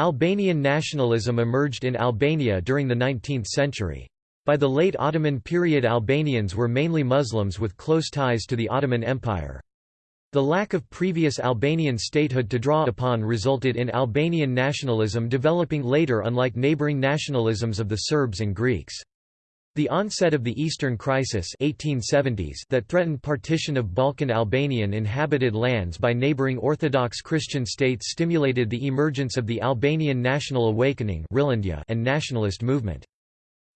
Albanian nationalism emerged in Albania during the 19th century. By the late Ottoman period Albanians were mainly Muslims with close ties to the Ottoman Empire. The lack of previous Albanian statehood to draw upon resulted in Albanian nationalism developing later unlike neighboring nationalisms of the Serbs and Greeks. The onset of the Eastern Crisis 1870s that threatened partition of Balkan Albanian inhabited lands by neighboring Orthodox Christian states stimulated the emergence of the Albanian National Awakening and nationalist movement.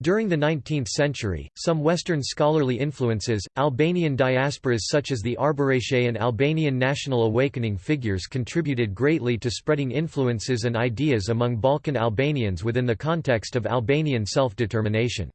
During the 19th century, some Western scholarly influences, Albanian diasporas such as the Arbëreshe and Albanian National Awakening figures contributed greatly to spreading influences and ideas among Balkan Albanians within the context of Albanian self-determination.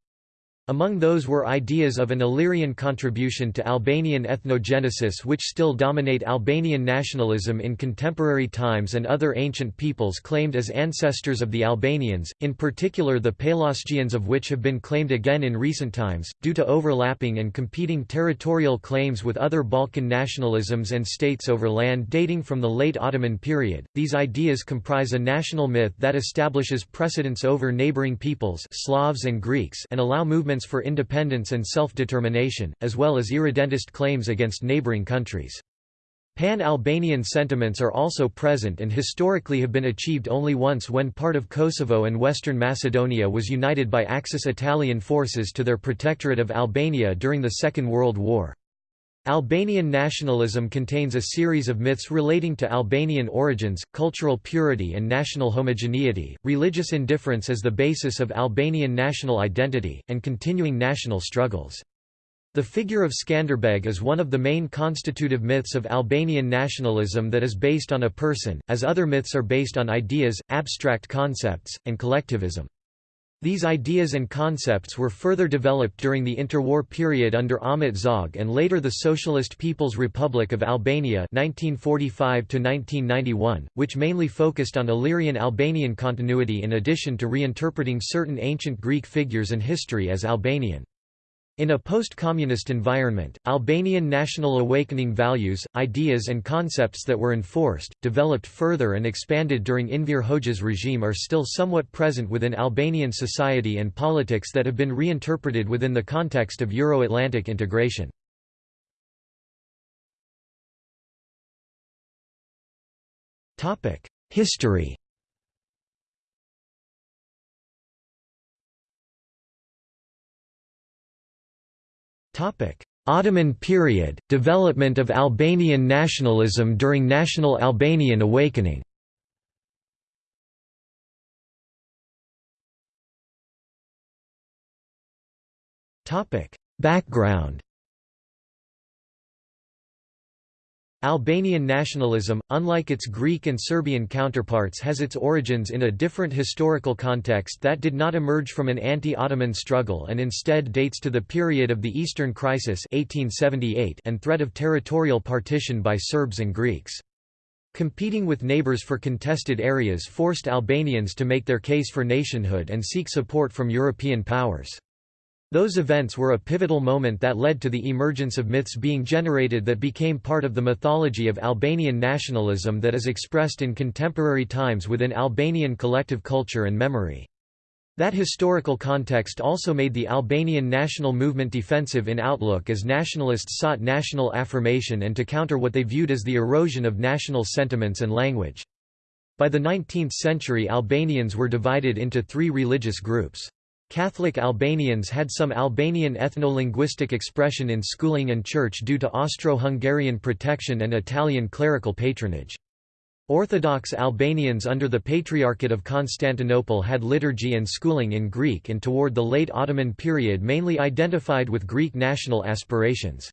Among those were ideas of an Illyrian contribution to Albanian ethnogenesis which still dominate Albanian nationalism in contemporary times and other ancient peoples claimed as ancestors of the Albanians, in particular the Pelasgians of which have been claimed again in recent times, due to overlapping and competing territorial claims with other Balkan nationalisms and states over land dating from the late Ottoman period. These ideas comprise a national myth that establishes precedence over neighboring peoples Slavs and Greeks and allow movements for independence and self-determination, as well as irredentist claims against neighboring countries. Pan-Albanian sentiments are also present and historically have been achieved only once when part of Kosovo and Western Macedonia was united by Axis Italian forces to their protectorate of Albania during the Second World War. Albanian nationalism contains a series of myths relating to Albanian origins, cultural purity and national homogeneity, religious indifference as the basis of Albanian national identity, and continuing national struggles. The figure of Skanderbeg is one of the main constitutive myths of Albanian nationalism that is based on a person, as other myths are based on ideas, abstract concepts, and collectivism. These ideas and concepts were further developed during the interwar period under Ahmet Zog and later the Socialist People's Republic of Albania 1945 which mainly focused on Illyrian-Albanian continuity in addition to reinterpreting certain ancient Greek figures and history as Albanian. In a post-communist environment, Albanian national awakening values, ideas and concepts that were enforced, developed further and expanded during Enver Hoxha's regime are still somewhat present within Albanian society and politics that have been reinterpreted within the context of Euro-Atlantic integration. History Ottoman period, development of Albanian nationalism during National Albanian Awakening. Background Albanian nationalism, unlike its Greek and Serbian counterparts has its origins in a different historical context that did not emerge from an anti-Ottoman struggle and instead dates to the period of the Eastern Crisis 1878 and threat of territorial partition by Serbs and Greeks. Competing with neighbors for contested areas forced Albanians to make their case for nationhood and seek support from European powers. Those events were a pivotal moment that led to the emergence of myths being generated that became part of the mythology of Albanian nationalism that is expressed in contemporary times within Albanian collective culture and memory. That historical context also made the Albanian national movement defensive in outlook as nationalists sought national affirmation and to counter what they viewed as the erosion of national sentiments and language. By the 19th century Albanians were divided into three religious groups. Catholic Albanians had some Albanian ethno-linguistic expression in schooling and church due to Austro-Hungarian protection and Italian clerical patronage. Orthodox Albanians under the Patriarchate of Constantinople had liturgy and schooling in Greek and toward the late Ottoman period mainly identified with Greek national aspirations.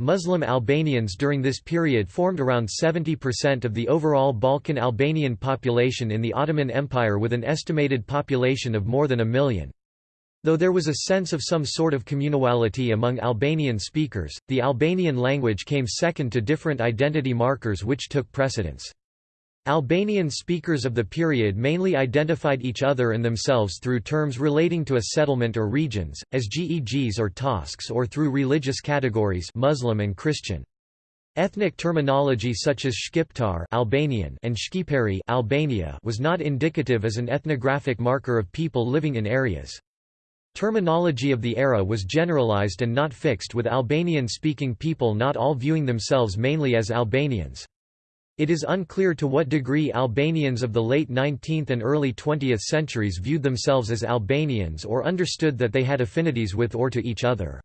Muslim Albanians during this period formed around 70% of the overall Balkan Albanian population in the Ottoman Empire with an estimated population of more than a million. Though there was a sense of some sort of communality among Albanian speakers, the Albanian language came second to different identity markers which took precedence. Albanian speakers of the period mainly identified each other and themselves through terms relating to a settlement or regions, as gegs or tosks or through religious categories Muslim and Christian. Ethnic terminology such as Shqiptar Albanian and Shqipëri Albania was not indicative as an ethnographic marker of people living in areas. Terminology of the era was generalized and not fixed with Albanian-speaking people not all viewing themselves mainly as Albanians. It is unclear to what degree Albanians of the late 19th and early 20th centuries viewed themselves as Albanians or understood that they had affinities with or to each other.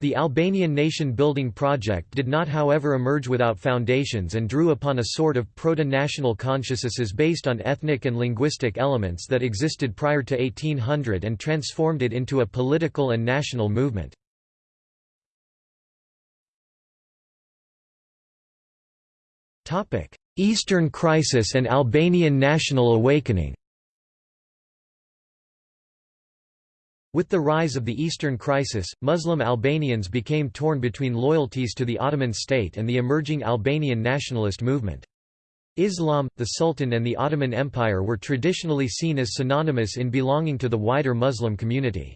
The Albanian nation-building project did not however emerge without foundations and drew upon a sort of proto-national consciousnesses based on ethnic and linguistic elements that existed prior to 1800 and transformed it into a political and national movement. Eastern Crisis and Albanian national awakening With the rise of the Eastern Crisis, Muslim Albanians became torn between loyalties to the Ottoman state and the emerging Albanian nationalist movement. Islam, the Sultan and the Ottoman Empire were traditionally seen as synonymous in belonging to the wider Muslim community.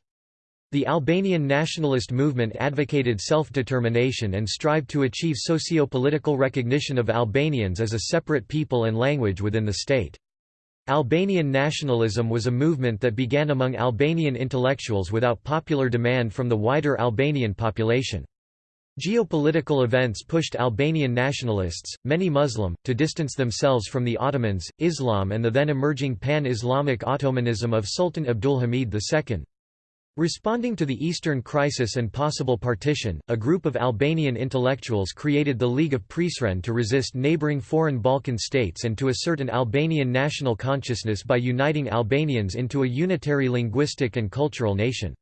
The Albanian nationalist movement advocated self-determination and strived to achieve socio-political recognition of Albanians as a separate people and language within the state. Albanian nationalism was a movement that began among Albanian intellectuals without popular demand from the wider Albanian population. Geopolitical events pushed Albanian nationalists, many Muslim, to distance themselves from the Ottomans, Islam and the then emerging pan-Islamic Ottomanism of Sultan Abdulhamid II. Responding to the Eastern Crisis and possible partition, a group of Albanian intellectuals created the League of Prizren to resist neighboring foreign Balkan states and to assert an Albanian national consciousness by uniting Albanians into a unitary linguistic and cultural nation.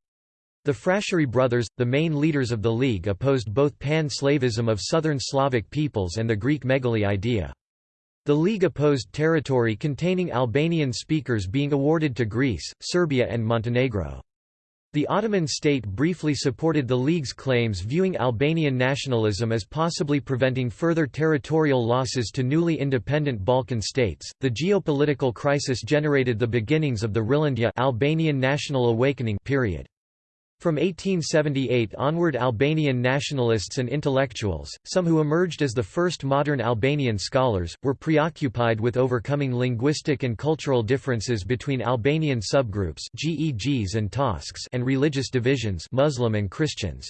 The Frashëri brothers, the main leaders of the League opposed both pan-Slavism of southern Slavic peoples and the Greek megali idea. The League opposed territory containing Albanian speakers being awarded to Greece, Serbia and Montenegro. The Ottoman state briefly supported the League's claims viewing Albanian nationalism as possibly preventing further territorial losses to newly independent Balkan states. The geopolitical crisis generated the beginnings of the Rilindja Albanian national awakening period. From 1878 onward Albanian nationalists and intellectuals, some who emerged as the first modern Albanian scholars, were preoccupied with overcoming linguistic and cultural differences between Albanian subgroups GEGs and Tosks and religious divisions Muslim and Christians.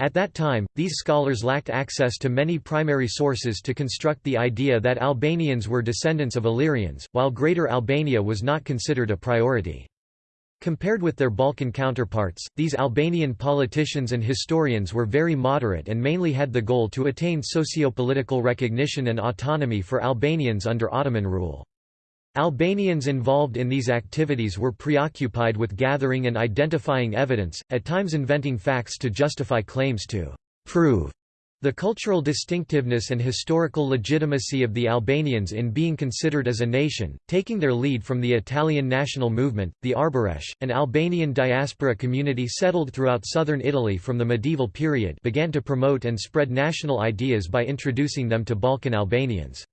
At that time, these scholars lacked access to many primary sources to construct the idea that Albanians were descendants of Illyrians, while Greater Albania was not considered a priority. Compared with their Balkan counterparts, these Albanian politicians and historians were very moderate and mainly had the goal to attain socio-political recognition and autonomy for Albanians under Ottoman rule. Albanians involved in these activities were preoccupied with gathering and identifying evidence, at times inventing facts to justify claims to prove the cultural distinctiveness and historical legitimacy of the Albanians in being considered as a nation, taking their lead from the Italian national movement, the Arbëresh, an Albanian diaspora community settled throughout southern Italy from the medieval period began to promote and spread national ideas by introducing them to Balkan Albanians.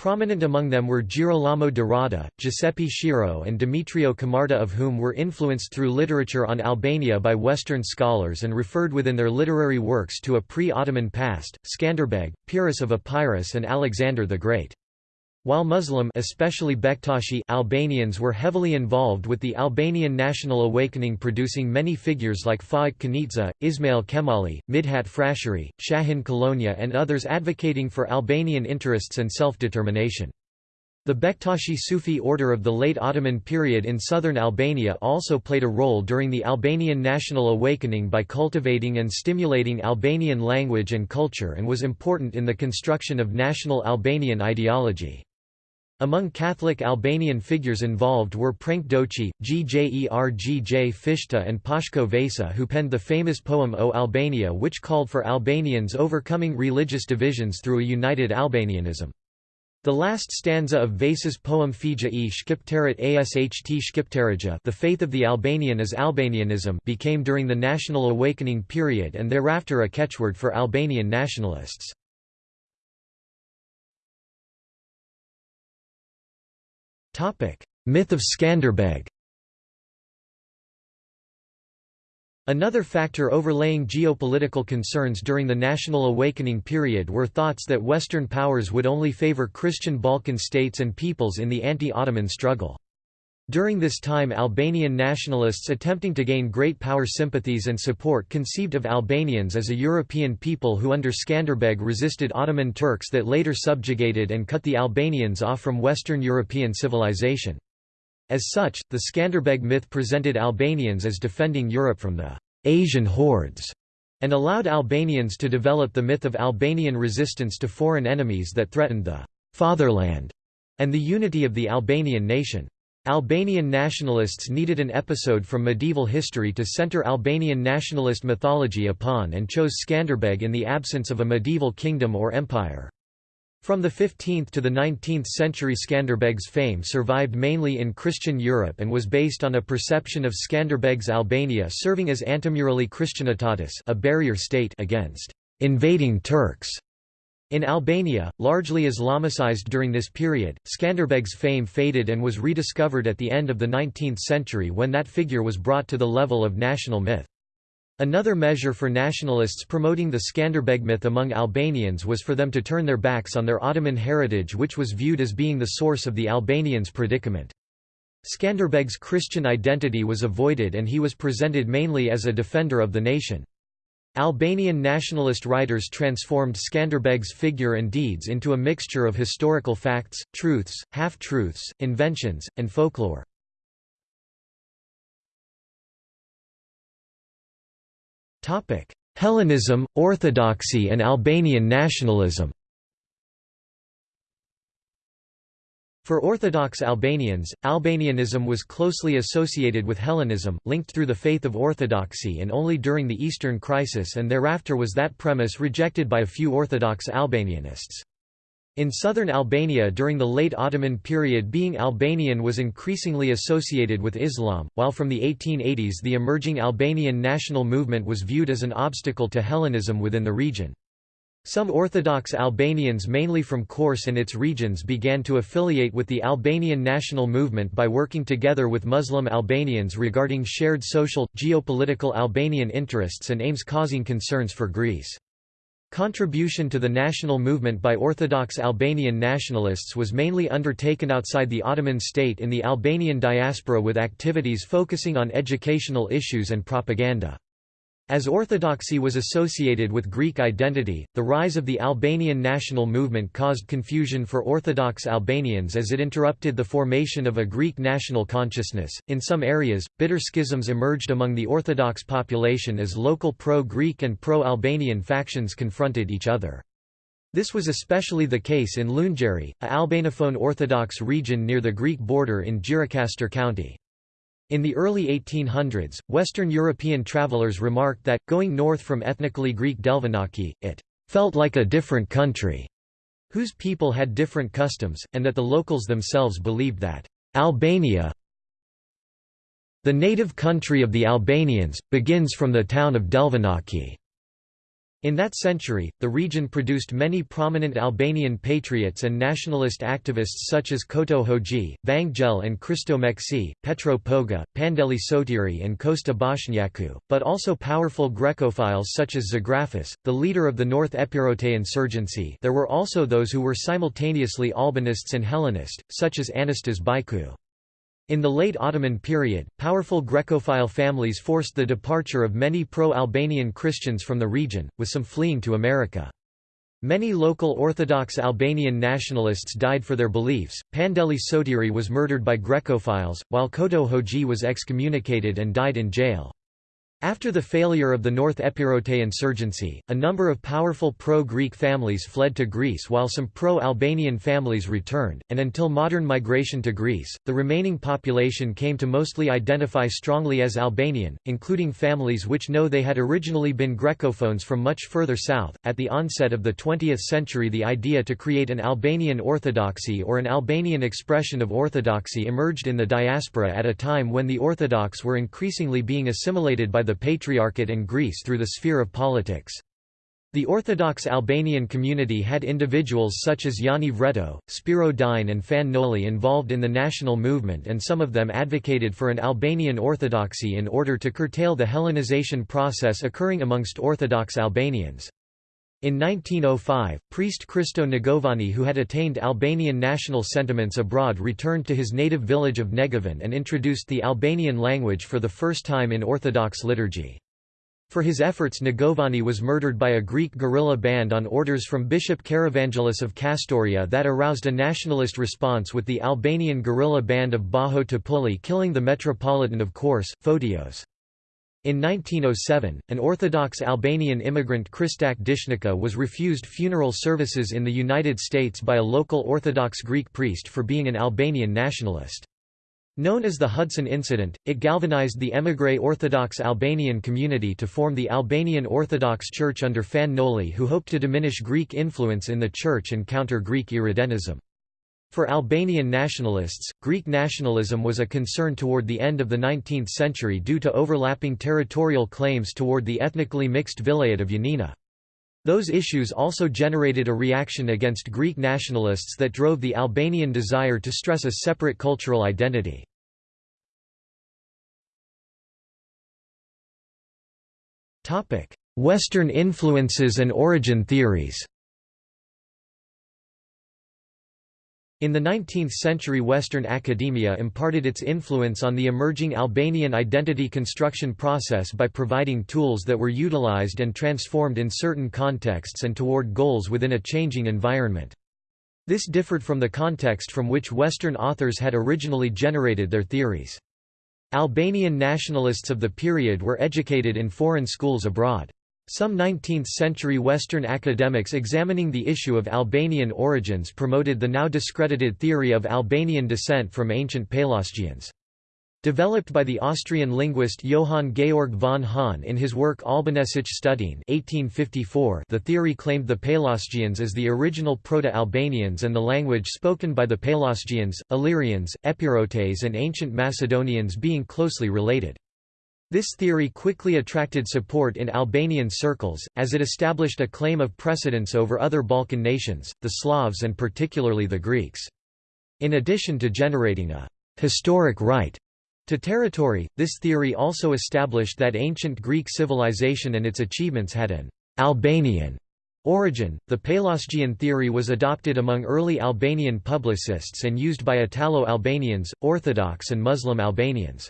Prominent among them were Girolamo de Rada, Giuseppe Schirò and Demetrio Camarda of whom were influenced through literature on Albania by Western scholars and referred within their literary works to a pre-Ottoman past, Skanderbeg, Pyrrhus of Epirus and Alexander the Great. While Muslim especially Bektashi Albanians were heavily involved with the Albanian national awakening producing many figures like Faik Konica, Ismail Qemali, Midhat Frashëri, Shahin Kolonja and others advocating for Albanian interests and self-determination. The Bektashi Sufi order of the late Ottoman period in southern Albania also played a role during the Albanian national awakening by cultivating and stimulating Albanian language and culture and was important in the construction of national Albanian ideology. Among Catholic Albanian figures involved were Prenk Doçi, Gjergj Fishta and Pashko Vasa who penned the famous poem O Albania which called for Albanians overcoming religious divisions through a united Albanianism. The last stanza of Vasa's poem Fija e Shqiptarit Asht Shqiptarija The faith of the Albanian is Albanianism became during the national awakening period and thereafter a catchword for Albanian nationalists. Myth of Skanderbeg Another factor overlaying geopolitical concerns during the National Awakening period were thoughts that Western powers would only favor Christian Balkan states and peoples in the anti-Ottoman struggle. During this time Albanian nationalists attempting to gain great power sympathies and support conceived of Albanians as a European people who under Skanderbeg resisted Ottoman Turks that later subjugated and cut the Albanians off from Western European civilization. As such, the Skanderbeg myth presented Albanians as defending Europe from the Asian hordes, and allowed Albanians to develop the myth of Albanian resistance to foreign enemies that threatened the fatherland and the unity of the Albanian nation. Albanian nationalists needed an episode from medieval history to center Albanian nationalist mythology upon and chose Skanderbeg in the absence of a medieval kingdom or empire. From the 15th to the 19th century Skanderbeg's fame survived mainly in Christian Europe and was based on a perception of Skanderbeg's Albania serving as antemurali Christianitatis a barrier state against invading Turks. In Albania, largely Islamicized during this period, Skanderbeg's fame faded and was rediscovered at the end of the 19th century when that figure was brought to the level of national myth. Another measure for nationalists promoting the Skanderbeg myth among Albanians was for them to turn their backs on their Ottoman heritage which was viewed as being the source of the Albanians' predicament. Skanderbeg's Christian identity was avoided and he was presented mainly as a defender of the nation. Albanian nationalist writers transformed Skanderbeg's figure and deeds into a mixture of historical facts, truths, half-truths, inventions, and folklore. Hellenism, Orthodoxy and Albanian nationalism For Orthodox Albanians, Albanianism was closely associated with Hellenism, linked through the faith of Orthodoxy and only during the Eastern Crisis and thereafter was that premise rejected by a few Orthodox Albanianists. In southern Albania during the late Ottoman period being Albanian was increasingly associated with Islam, while from the 1880s the emerging Albanian national movement was viewed as an obstacle to Hellenism within the region. Some Orthodox Albanians mainly from Korçë and its regions began to affiliate with the Albanian national movement by working together with Muslim Albanians regarding shared social, geopolitical Albanian interests and aims causing concerns for Greece. Contribution to the national movement by Orthodox Albanian nationalists was mainly undertaken outside the Ottoman state in the Albanian diaspora with activities focusing on educational issues and propaganda. As orthodoxy was associated with Greek identity, the rise of the Albanian national movement caused confusion for Orthodox Albanians as it interrupted the formation of a Greek national consciousness. In some areas, bitter schisms emerged among the Orthodox population as local pro-Greek and pro-Albanian factions confronted each other. This was especially the case in Lunxhëri, a Albanophone Orthodox region near the Greek border in Gjirokastër County. In the early 1800s, Western European travelers remarked that, going north from ethnically Greek Delvinaki, it felt like a different country, whose people had different customs, and that the locals themselves believed that Albania, the native country of the Albanians, begins from the town of Delvinaki. In that century, the region produced many prominent Albanian patriots and nationalist activists such as Koto Hoxhi, Vangjel and Kristo Meksi, Petro Poga, Pandeli Sotiri and Kosta Boshnjaku, but also powerful Grecophiles such as Zagrafis, the leader of the North Epirote insurgency there were also those who were simultaneously Albanists and Hellenist, such as Anastas Byku. In the late Ottoman period, powerful Grecophile families forced the departure of many pro-Albanian Christians from the region, with some fleeing to America. Many local Orthodox Albanian nationalists died for their beliefs. Pandeli Sotiri was murdered by Grecophiles, while Koto Hoxhi was excommunicated and died in jail. After the failure of the North Epirote insurgency, a number of powerful pro-Greek families fled to Greece while some pro-Albanian families returned, and until modern migration to Greece, the remaining population came to mostly identify strongly as Albanian, including families which know they had originally been Grecophones from much further south. At the onset of the 20th century the idea to create an Albanian Orthodoxy or an Albanian expression of Orthodoxy emerged in the diaspora at a time when the Orthodox were increasingly being assimilated by the the Patriarchate and Greece through the sphere of politics. The Orthodox Albanian community had individuals such as Jani Vreto, Spiro Dine and Fan Noli involved in the national movement and some of them advocated for an Albanian orthodoxy in order to curtail the Hellenization process occurring amongst Orthodox Albanians. In 1905, priest Christo Negovani who had attained Albanian national sentiments abroad returned to his native village of Negovan and introduced the Albanian language for the first time in Orthodox liturgy. For his efforts Negovani was murdered by a Greek guerrilla band on orders from Bishop Karavangelis of Kastoria that aroused a nationalist response with the Albanian guerrilla band of Baho Topulli killing the metropolitan of Korçë, Photios. In 1907, an Orthodox Albanian immigrant Kristak Dishnica was refused funeral services in the United States by a local Orthodox Greek priest for being an Albanian nationalist. Known as the Hudson Incident, it galvanized the émigré Orthodox Albanian community to form the Albanian Orthodox Church under Fan Noli who hoped to diminish Greek influence in the church and counter Greek Irredentism. For Albanian nationalists, Greek nationalism was a concern toward the end of the 19th century due to overlapping territorial claims toward the ethnically mixed vilayet of Yanina. Those issues also generated a reaction against Greek nationalists that drove the Albanian desire to stress a separate cultural identity. Western influences and origin theories In the 19th century Western academia imparted its influence on the emerging Albanian identity construction process by providing tools that were utilized and transformed in certain contexts and toward goals within a changing environment. This differed from the context from which Western authors had originally generated their theories. Albanian nationalists of the period were educated in foreign schools abroad. Some 19th-century Western academics examining the issue of Albanian origins promoted the now discredited theory of Albanian descent from ancient Pelasgians. Developed by the Austrian linguist Johann Georg von Hahn in his work Albanesische Studien 1854, the theory claimed the Pelasgians as the original Proto-Albanians and the language spoken by the Pelasgians, Illyrians, Epirotes and ancient Macedonians being closely related. This theory quickly attracted support in Albanian circles, as it established a claim of precedence over other Balkan nations, the Slavs and particularly the Greeks. In addition to generating a «historic right» to territory, this theory also established that ancient Greek civilization and its achievements had an «Albanian» origin. The Pelasgian theory was adopted among early Albanian publicists and used by Italo-Albanians, Orthodox and Muslim Albanians.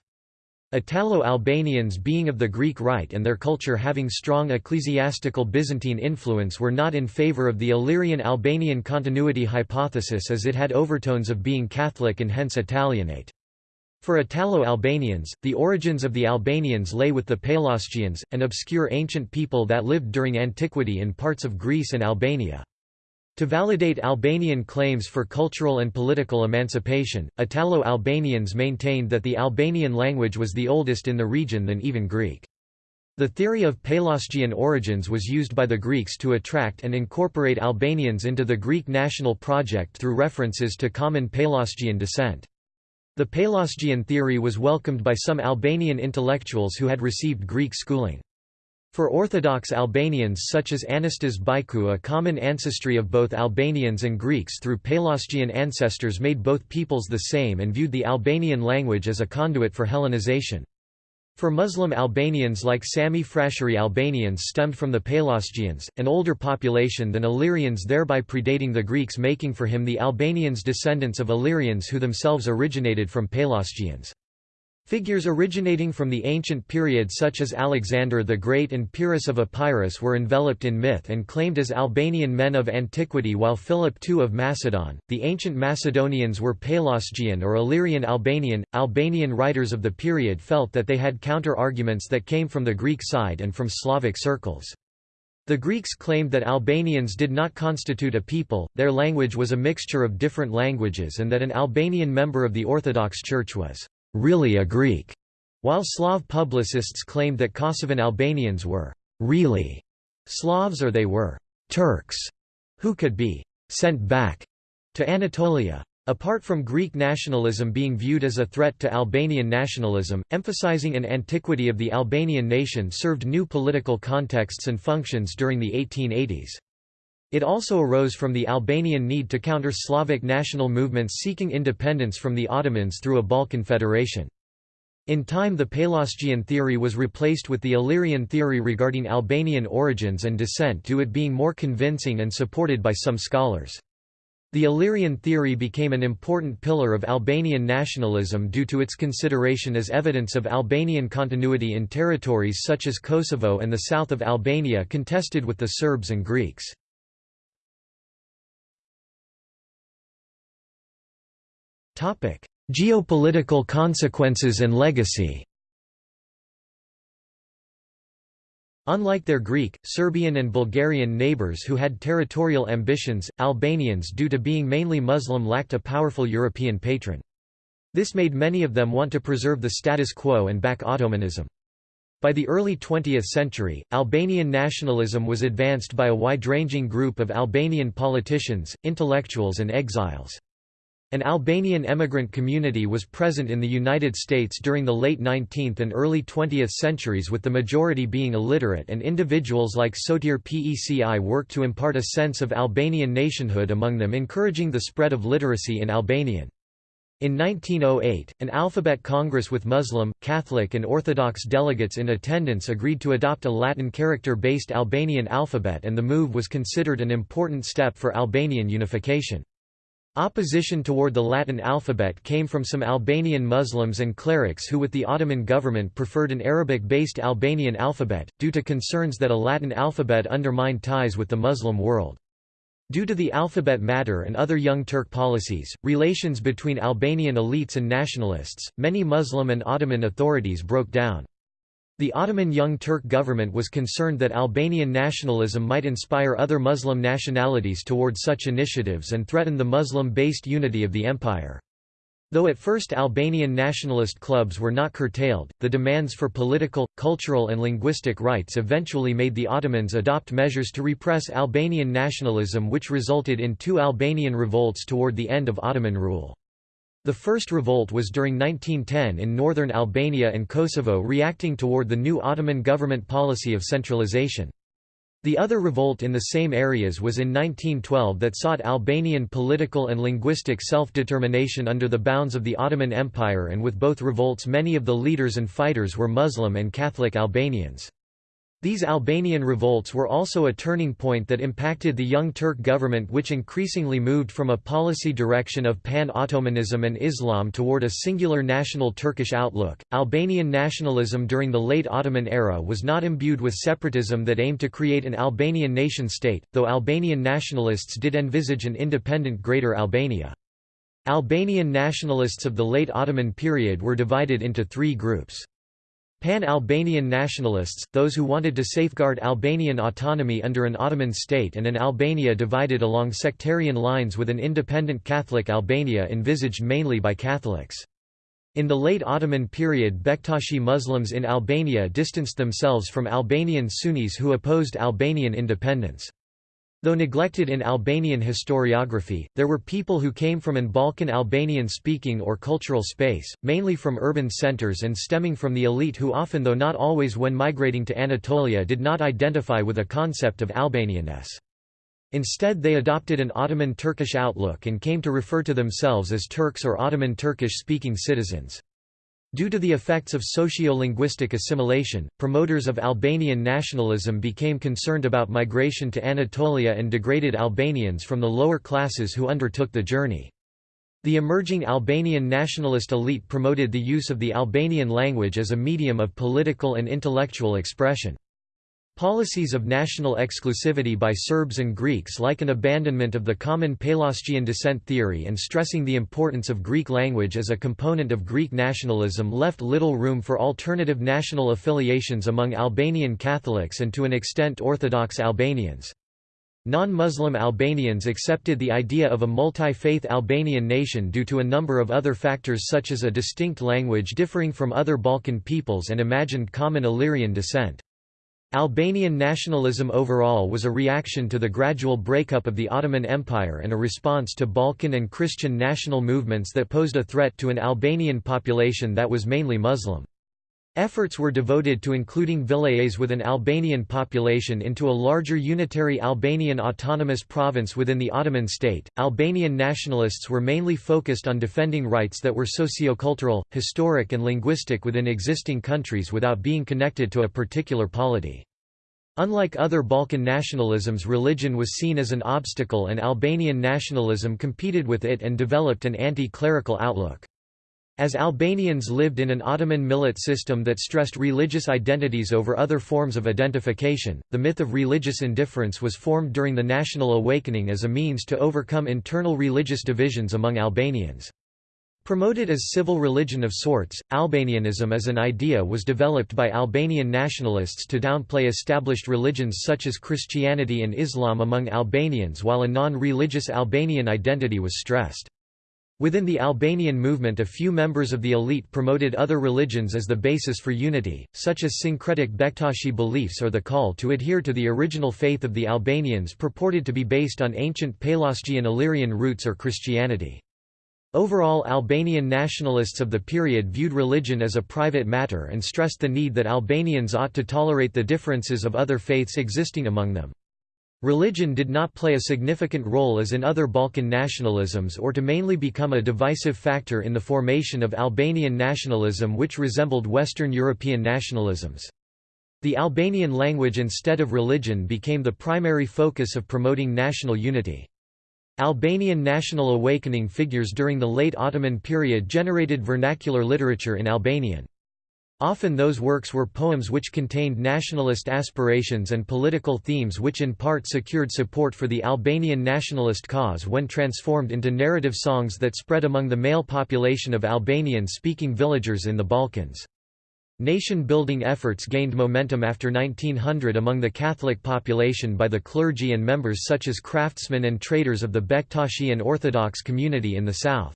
Italo-Albanians being of the Greek Rite and their culture having strong ecclesiastical Byzantine influence were not in favor of the Illyrian-Albanian continuity hypothesis as it had overtones of being Catholic and hence Italianate. For Italo-Albanians, the origins of the Albanians lay with the Pelasgians, an obscure ancient people that lived during antiquity in parts of Greece and Albania. To validate Albanian claims for cultural and political emancipation, Italo-Albanians maintained that the Albanian language was the oldest in the region than even Greek. The theory of Pelasgian origins was used by the Greeks to attract and incorporate Albanians into the Greek national project through references to common Pelasgian descent. The Pelasgian theory was welcomed by some Albanian intellectuals who had received Greek schooling. For Orthodox Albanians such as Anastas Byku a common ancestry of both Albanians and Greeks through Pelasgian ancestors made both peoples the same and viewed the Albanian language as a conduit for Hellenization. For Muslim Albanians like Sami Frashëri Albanians stemmed from the Pelasgians, an older population than Illyrians thereby predating the Greeks making for him the Albanians descendants of Illyrians who themselves originated from Pelasgians. Figures originating from the ancient period such as Alexander the Great and Pyrrhus of Epirus were enveloped in myth and claimed as Albanian men of antiquity while Philip II of Macedon, the ancient Macedonians were Pelasgian or Illyrian Albanian. Albanian writers of the period felt that they had counter-arguments that came from the Greek side and from Slavic circles. The Greeks claimed that Albanians did not constitute a people, their language was a mixture of different languages and that an Albanian member of the Orthodox Church was really a Greek, while Slav publicists claimed that Kosovan Albanians were really Slavs or they were Turks who could be sent back to Anatolia. Apart from Greek nationalism being viewed as a threat to Albanian nationalism, emphasizing an antiquity of the Albanian nation served new political contexts and functions during the 1880s. It also arose from the Albanian need to counter Slavic national movements seeking independence from the Ottomans through a Balkan federation. In time the Pelasgian theory was replaced with the Illyrian theory regarding Albanian origins and descent due it being more convincing and supported by some scholars. The Illyrian theory became an important pillar of Albanian nationalism due to its consideration as evidence of Albanian continuity in territories such as Kosovo and the south of Albania contested with the Serbs and Greeks. Geopolitical consequences and legacy Unlike their Greek, Serbian and Bulgarian neighbours who had territorial ambitions, Albanians due to being mainly Muslim lacked a powerful European patron. This made many of them want to preserve the status quo and back Ottomanism. By the early 20th century, Albanian nationalism was advanced by a wide-ranging group of Albanian politicians, intellectuals and exiles. An Albanian emigrant community was present in the United States during the late 19th and early 20th centuries with the majority being illiterate and individuals like Sotir Peci worked to impart a sense of Albanian nationhood among them encouraging the spread of literacy in Albanian. In 1908, an alphabet congress with Muslim, Catholic and Orthodox delegates in attendance agreed to adopt a Latin character-based Albanian alphabet and the move was considered an important step for Albanian unification. Opposition toward the Latin alphabet came from some Albanian Muslims and clerics who with the Ottoman government preferred an Arabic-based Albanian alphabet, due to concerns that a Latin alphabet undermined ties with the Muslim world. Due to the alphabet matter and other Young Turk policies, relations between Albanian elites and nationalists, many Muslim and Ottoman authorities broke down. The Ottoman Young Turk government was concerned that Albanian nationalism might inspire other Muslim nationalities toward such initiatives and threaten the Muslim-based unity of the empire. Though at first Albanian nationalist clubs were not curtailed, the demands for political, cultural and linguistic rights eventually made the Ottomans adopt measures to repress Albanian nationalism which resulted in two Albanian revolts toward the end of Ottoman rule. The first revolt was during 1910 in northern Albania and Kosovo reacting toward the new Ottoman government policy of centralization. The other revolt in the same areas was in 1912 that sought Albanian political and linguistic self-determination under the bounds of the Ottoman Empire and with both revolts many of the leaders and fighters were Muslim and Catholic Albanians. These Albanian revolts were also a turning point that impacted the Young Turk government which increasingly moved from a policy direction of pan-Ottomanism and Islam toward a singular national Turkish outlook. Albanian nationalism during the late Ottoman era was not imbued with separatism that aimed to create an Albanian nation-state, though Albanian nationalists did envisage an independent Greater Albania. Albanian nationalists of the late Ottoman period were divided into three groups. Pan-Albanian nationalists, those who wanted to safeguard Albanian autonomy under an Ottoman state and an Albania divided along sectarian lines with an independent Catholic Albania envisaged mainly by Catholics. In the late Ottoman period Bektashi Muslims in Albania distanced themselves from Albanian Sunnis who opposed Albanian independence. Though neglected in Albanian historiography, there were people who came from an Balkan Albanian-speaking or cultural space, mainly from urban centers and stemming from the elite who often though not always when migrating to Anatolia did not identify with a concept of Albanianness. Instead they adopted an Ottoman Turkish outlook and came to refer to themselves as Turks or Ottoman Turkish-speaking citizens. Due to the effects of socio-linguistic assimilation, promoters of Albanian nationalism became concerned about migration to Anatolia and degraded Albanians from the lower classes who undertook the journey. The emerging Albanian nationalist elite promoted the use of the Albanian language as a medium of political and intellectual expression. Policies of national exclusivity by Serbs and Greeks like an abandonment of the common Pelasgian descent theory and stressing the importance of Greek language as a component of Greek nationalism left little room for alternative national affiliations among Albanian Catholics and to an extent Orthodox Albanians. Non-Muslim Albanians accepted the idea of a multi-faith Albanian nation due to a number of other factors such as a distinct language differing from other Balkan peoples and imagined common Illyrian descent. Albanian nationalism overall was a reaction to the gradual breakup of the Ottoman Empire and a response to Balkan and Christian national movements that posed a threat to an Albanian population that was mainly Muslim. Efforts were devoted to including vilayets with an Albanian population into a larger unitary Albanian autonomous province within the Ottoman state. Albanian nationalists were mainly focused on defending rights that were sociocultural, historic, and linguistic within existing countries without being connected to a particular polity. Unlike other Balkan nationalisms, religion was seen as an obstacle, and Albanian nationalism competed with it and developed an anti clerical outlook. As Albanians lived in an Ottoman millet system that stressed religious identities over other forms of identification, the myth of religious indifference was formed during the national awakening as a means to overcome internal religious divisions among Albanians. Promoted as civil religion of sorts, Albanianism as an idea was developed by Albanian nationalists to downplay established religions such as Christianity and Islam among Albanians while a non-religious Albanian identity was stressed. Within the Albanian movement a few members of the elite promoted other religions as the basis for unity, such as syncretic Bektashi beliefs or the call to adhere to the original faith of the Albanians purported to be based on ancient Pelasgian Illyrian roots or Christianity. Overall Albanian nationalists of the period viewed religion as a private matter and stressed the need that Albanians ought to tolerate the differences of other faiths existing among them. Religion did not play a significant role as in other Balkan nationalisms or to mainly become a divisive factor in the formation of Albanian nationalism which resembled Western European nationalisms. The Albanian language instead of religion became the primary focus of promoting national unity. Albanian national awakening figures during the late Ottoman period generated vernacular literature in Albanian. Often those works were poems which contained nationalist aspirations and political themes which in part secured support for the Albanian nationalist cause when transformed into narrative songs that spread among the male population of Albanian-speaking villagers in the Balkans. Nation-building efforts gained momentum after 1900 among the Catholic population by the clergy and members such as craftsmen and traders of the Bektashi and Orthodox community in the south.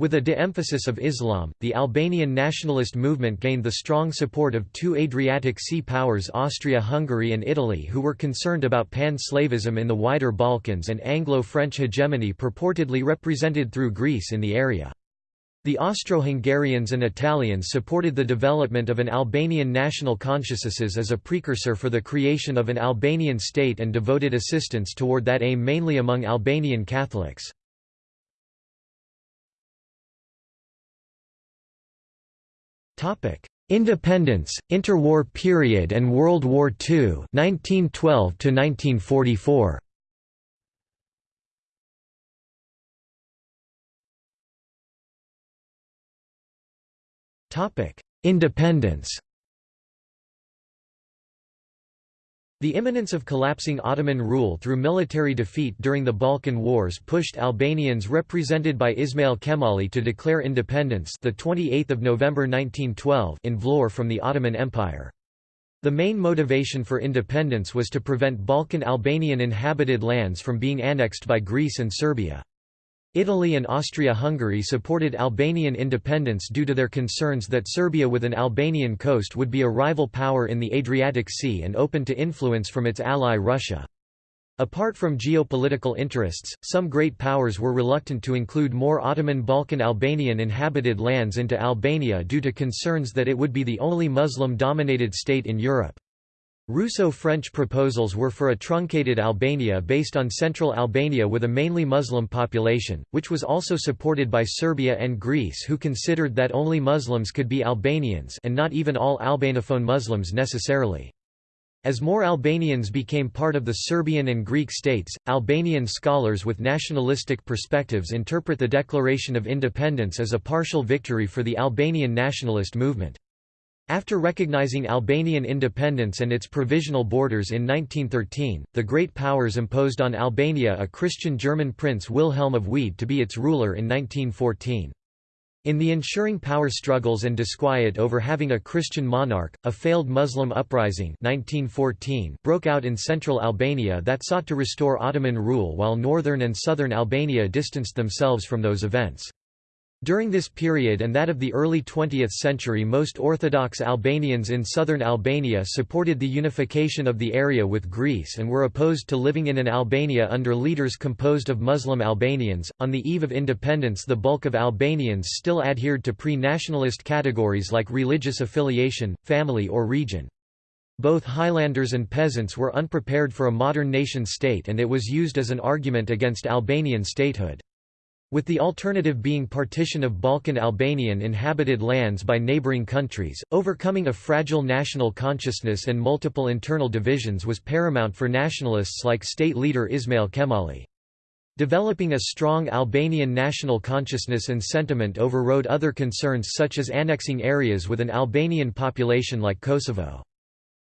With a de-emphasis of Islam, the Albanian nationalist movement gained the strong support of two Adriatic Sea powers Austria-Hungary and Italy who were concerned about pan-Slavism in the wider Balkans and Anglo-French hegemony purportedly represented through Greece in the area. The Austro-Hungarians and Italians supported the development of an Albanian national consciousness as a precursor for the creation of an Albanian state and devoted assistance toward that aim mainly among Albanian Catholics. Independence, Interwar period and World War II, 1912 to 1944. Topic: Independence. The imminence of collapsing Ottoman rule through military defeat during the Balkan Wars pushed Albanians represented by Ismail Qemali to declare independence the 28th of November 1912 in Vlorë from the Ottoman Empire. The main motivation for independence was to prevent Balkan Albanian inhabited lands from being annexed by Greece and Serbia. Italy and Austria-Hungary supported Albanian independence due to their concerns that Serbia with an Albanian coast would be a rival power in the Adriatic Sea and open to influence from its ally Russia. Apart from geopolitical interests, some great powers were reluctant to include more Ottoman Balkan Albanian inhabited lands into Albania due to concerns that it would be the only Muslim-dominated state in Europe. Russo-French proposals were for a truncated Albania based on central Albania with a mainly Muslim population, which was also supported by Serbia and Greece who considered that only Muslims could be Albanians and not even all Albanophone Muslims necessarily. As more Albanians became part of the Serbian and Greek states, Albanian scholars with nationalistic perspectives interpret the Declaration of Independence as a partial victory for the Albanian nationalist movement. After recognizing Albanian independence and its provisional borders in 1913, the Great Powers imposed on Albania a Christian German prince Wilhelm of Wied to be its ruler in 1914. In the ensuring power struggles and disquiet over having a Christian monarch, a failed Muslim uprising 1914 broke out in central Albania that sought to restore Ottoman rule while northern and southern Albania distanced themselves from those events. During this period and that of the early 20th century most Orthodox Albanians in southern Albania supported the unification of the area with Greece and were opposed to living in an Albania under leaders composed of Muslim Albanians. On the eve of independence the bulk of Albanians still adhered to pre-nationalist categories like religious affiliation, family or region. Both highlanders and peasants were unprepared for a modern nation-state and it was used as an argument against Albanian statehood. With the alternative being partition of Balkan Albanian inhabited lands by neighboring countries, overcoming a fragile national consciousness and multiple internal divisions was paramount for nationalists like state leader Ismail Qemali. Developing a strong Albanian national consciousness and sentiment overrode other concerns such as annexing areas with an Albanian population like Kosovo.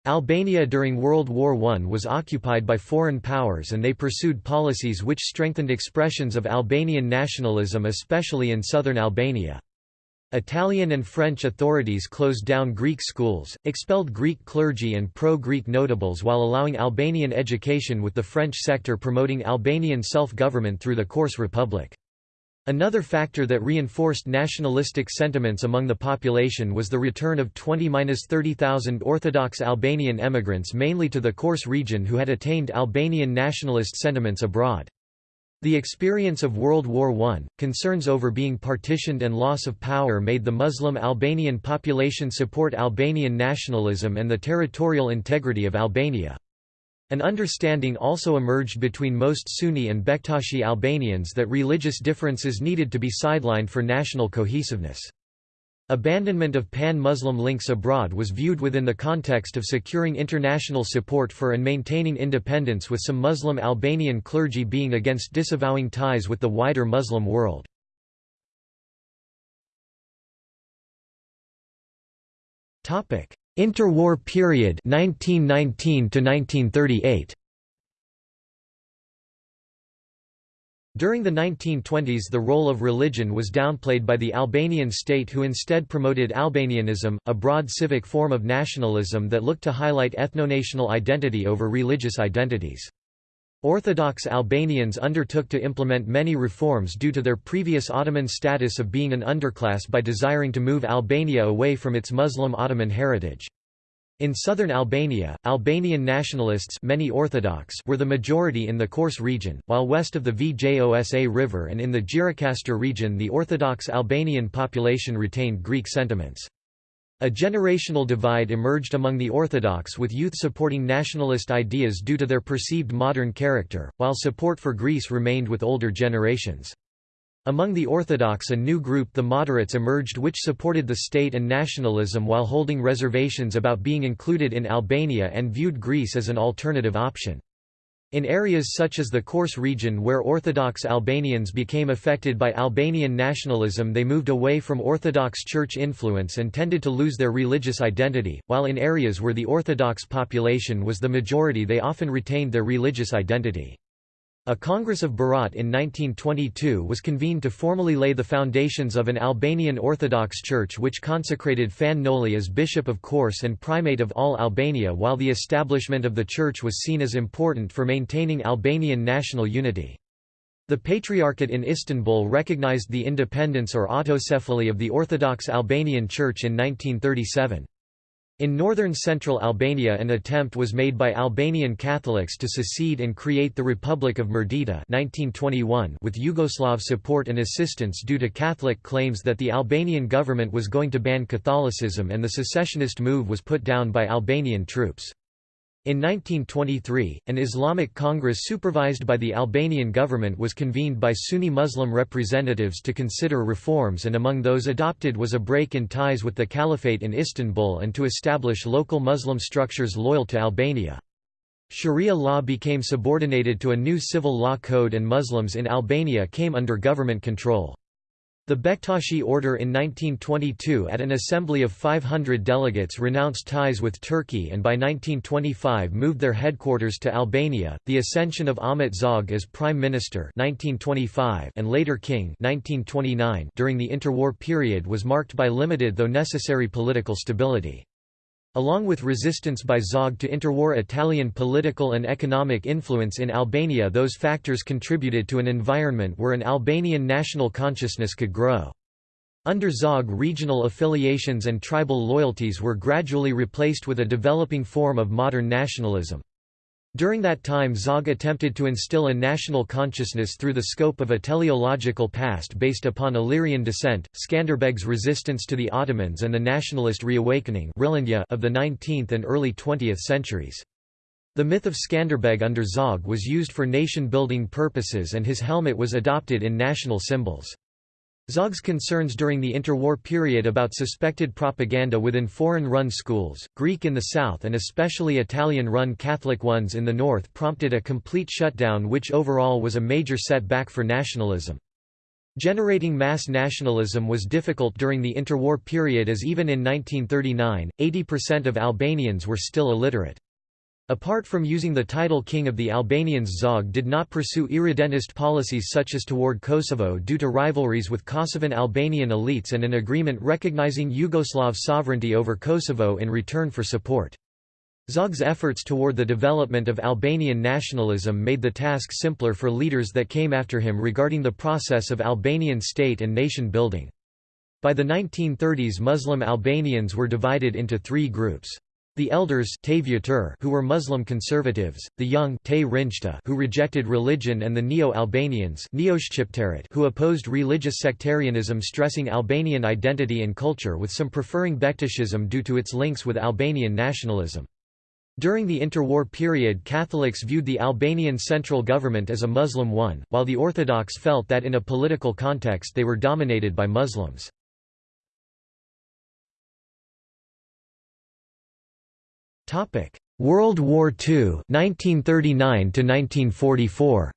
Albania during World War I was occupied by foreign powers and they pursued policies which strengthened expressions of Albanian nationalism especially in southern Albania. Italian and French authorities closed down Greek schools, expelled Greek clergy and pro-Greek notables while allowing Albanian education with the French sector promoting Albanian self-government through the Korçë Republic. Another factor that reinforced nationalistic sentiments among the population was the return of 20–30,000 Orthodox Albanian emigrants mainly to the Korçë region who had attained Albanian nationalist sentiments abroad. The experience of World War I, concerns over being partitioned and loss of power made the Muslim Albanian population support Albanian nationalism and the territorial integrity of Albania. An understanding also emerged between most Sunni and Bektashi Albanians that religious differences needed to be sidelined for national cohesiveness. Abandonment of pan-Muslim links abroad was viewed within the context of securing international support for and maintaining independence with some Muslim Albanian clergy being against disavowing ties with the wider Muslim world. Interwar period 1919 to 1938 During the 1920s the role of religion was downplayed by the Albanian state who instead promoted Albanianism, a broad civic form of nationalism that looked to highlight ethnonational identity over religious identities. Orthodox Albanians undertook to implement many reforms due to their previous Ottoman status of being an underclass by desiring to move Albania away from its Muslim Ottoman heritage. In southern Albania, Albanian nationalists many Orthodox were the majority in the Korçë region, while west of the Vjosa River and in the Gjirokastër region the Orthodox Albanian population retained Greek sentiments. A generational divide emerged among the Orthodox with youth supporting nationalist ideas due to their perceived modern character, while support for Greece remained with older generations. Among the Orthodox a new group the moderates emerged which supported the state and nationalism while holding reservations about being included in Albania and viewed Greece as an alternative option. In areas such as the Korçë region where Orthodox Albanians became affected by Albanian nationalism they moved away from Orthodox Church influence and tended to lose their religious identity, while in areas where the Orthodox population was the majority they often retained their religious identity. A Congress of Berat in 1922 was convened to formally lay the foundations of an Albanian Orthodox Church which consecrated Fan Noli as Bishop of Korçë and Primate of all Albania while the establishment of the church was seen as important for maintaining Albanian national unity. The Patriarchate in Istanbul recognized the independence or autocephaly of the Orthodox Albanian Church in 1937. In northern central Albania an attempt was made by Albanian Catholics to secede and create the Republic of Mirdita 1921 with Yugoslav support and assistance due to Catholic claims that the Albanian government was going to ban Catholicism and the secessionist move was put down by Albanian troops. In 1923, an Islamic Congress supervised by the Albanian government was convened by Sunni Muslim representatives to consider reforms and among those adopted was a break in ties with the Caliphate in Istanbul and to establish local Muslim structures loyal to Albania. Sharia law became subordinated to a new civil law code and Muslims in Albania came under government control. The Bektashi Order in 1922 at an assembly of 500 delegates renounced ties with Turkey and by 1925 moved their headquarters to Albania. The ascension of Ahmet Zog as prime minister 1925 and later king 1929 during the interwar period was marked by limited though necessary political stability. Along with resistance by Zog to interwar Italian political and economic influence in Albania those factors contributed to an environment where an Albanian national consciousness could grow. Under Zog regional affiliations and tribal loyalties were gradually replaced with a developing form of modern nationalism. During that time Zog attempted to instill a national consciousness through the scope of a teleological past based upon Illyrian descent, Skanderbeg's resistance to the Ottomans and the nationalist reawakening of the 19th and early 20th centuries. The myth of Skanderbeg under Zog was used for nation-building purposes and his helmet was adopted in national symbols. Zog's concerns during the interwar period about suspected propaganda within foreign-run schools, Greek in the south and especially Italian-run Catholic ones in the north prompted a complete shutdown which overall was a major setback for nationalism. Generating mass nationalism was difficult during the interwar period as even in 1939, 80% of Albanians were still illiterate. Apart from using the title King of the Albanians Zog did not pursue irredentist policies such as toward Kosovo due to rivalries with Kosovan Albanian elites and an agreement recognizing Yugoslav sovereignty over Kosovo in return for support. Zog's efforts toward the development of Albanian nationalism made the task simpler for leaders that came after him regarding the process of Albanian state and nation building. By the 1930s Muslim Albanians were divided into three groups. The elders who were Muslim conservatives, the young who rejected religion and the Neo-Albanians who opposed religious sectarianism stressing Albanian identity and culture with some preferring Bektashism due to its links with Albanian nationalism. During the interwar period Catholics viewed the Albanian central government as a Muslim one, while the Orthodox felt that in a political context they were dominated by Muslims. Topic: World War II, 1939 to 1944.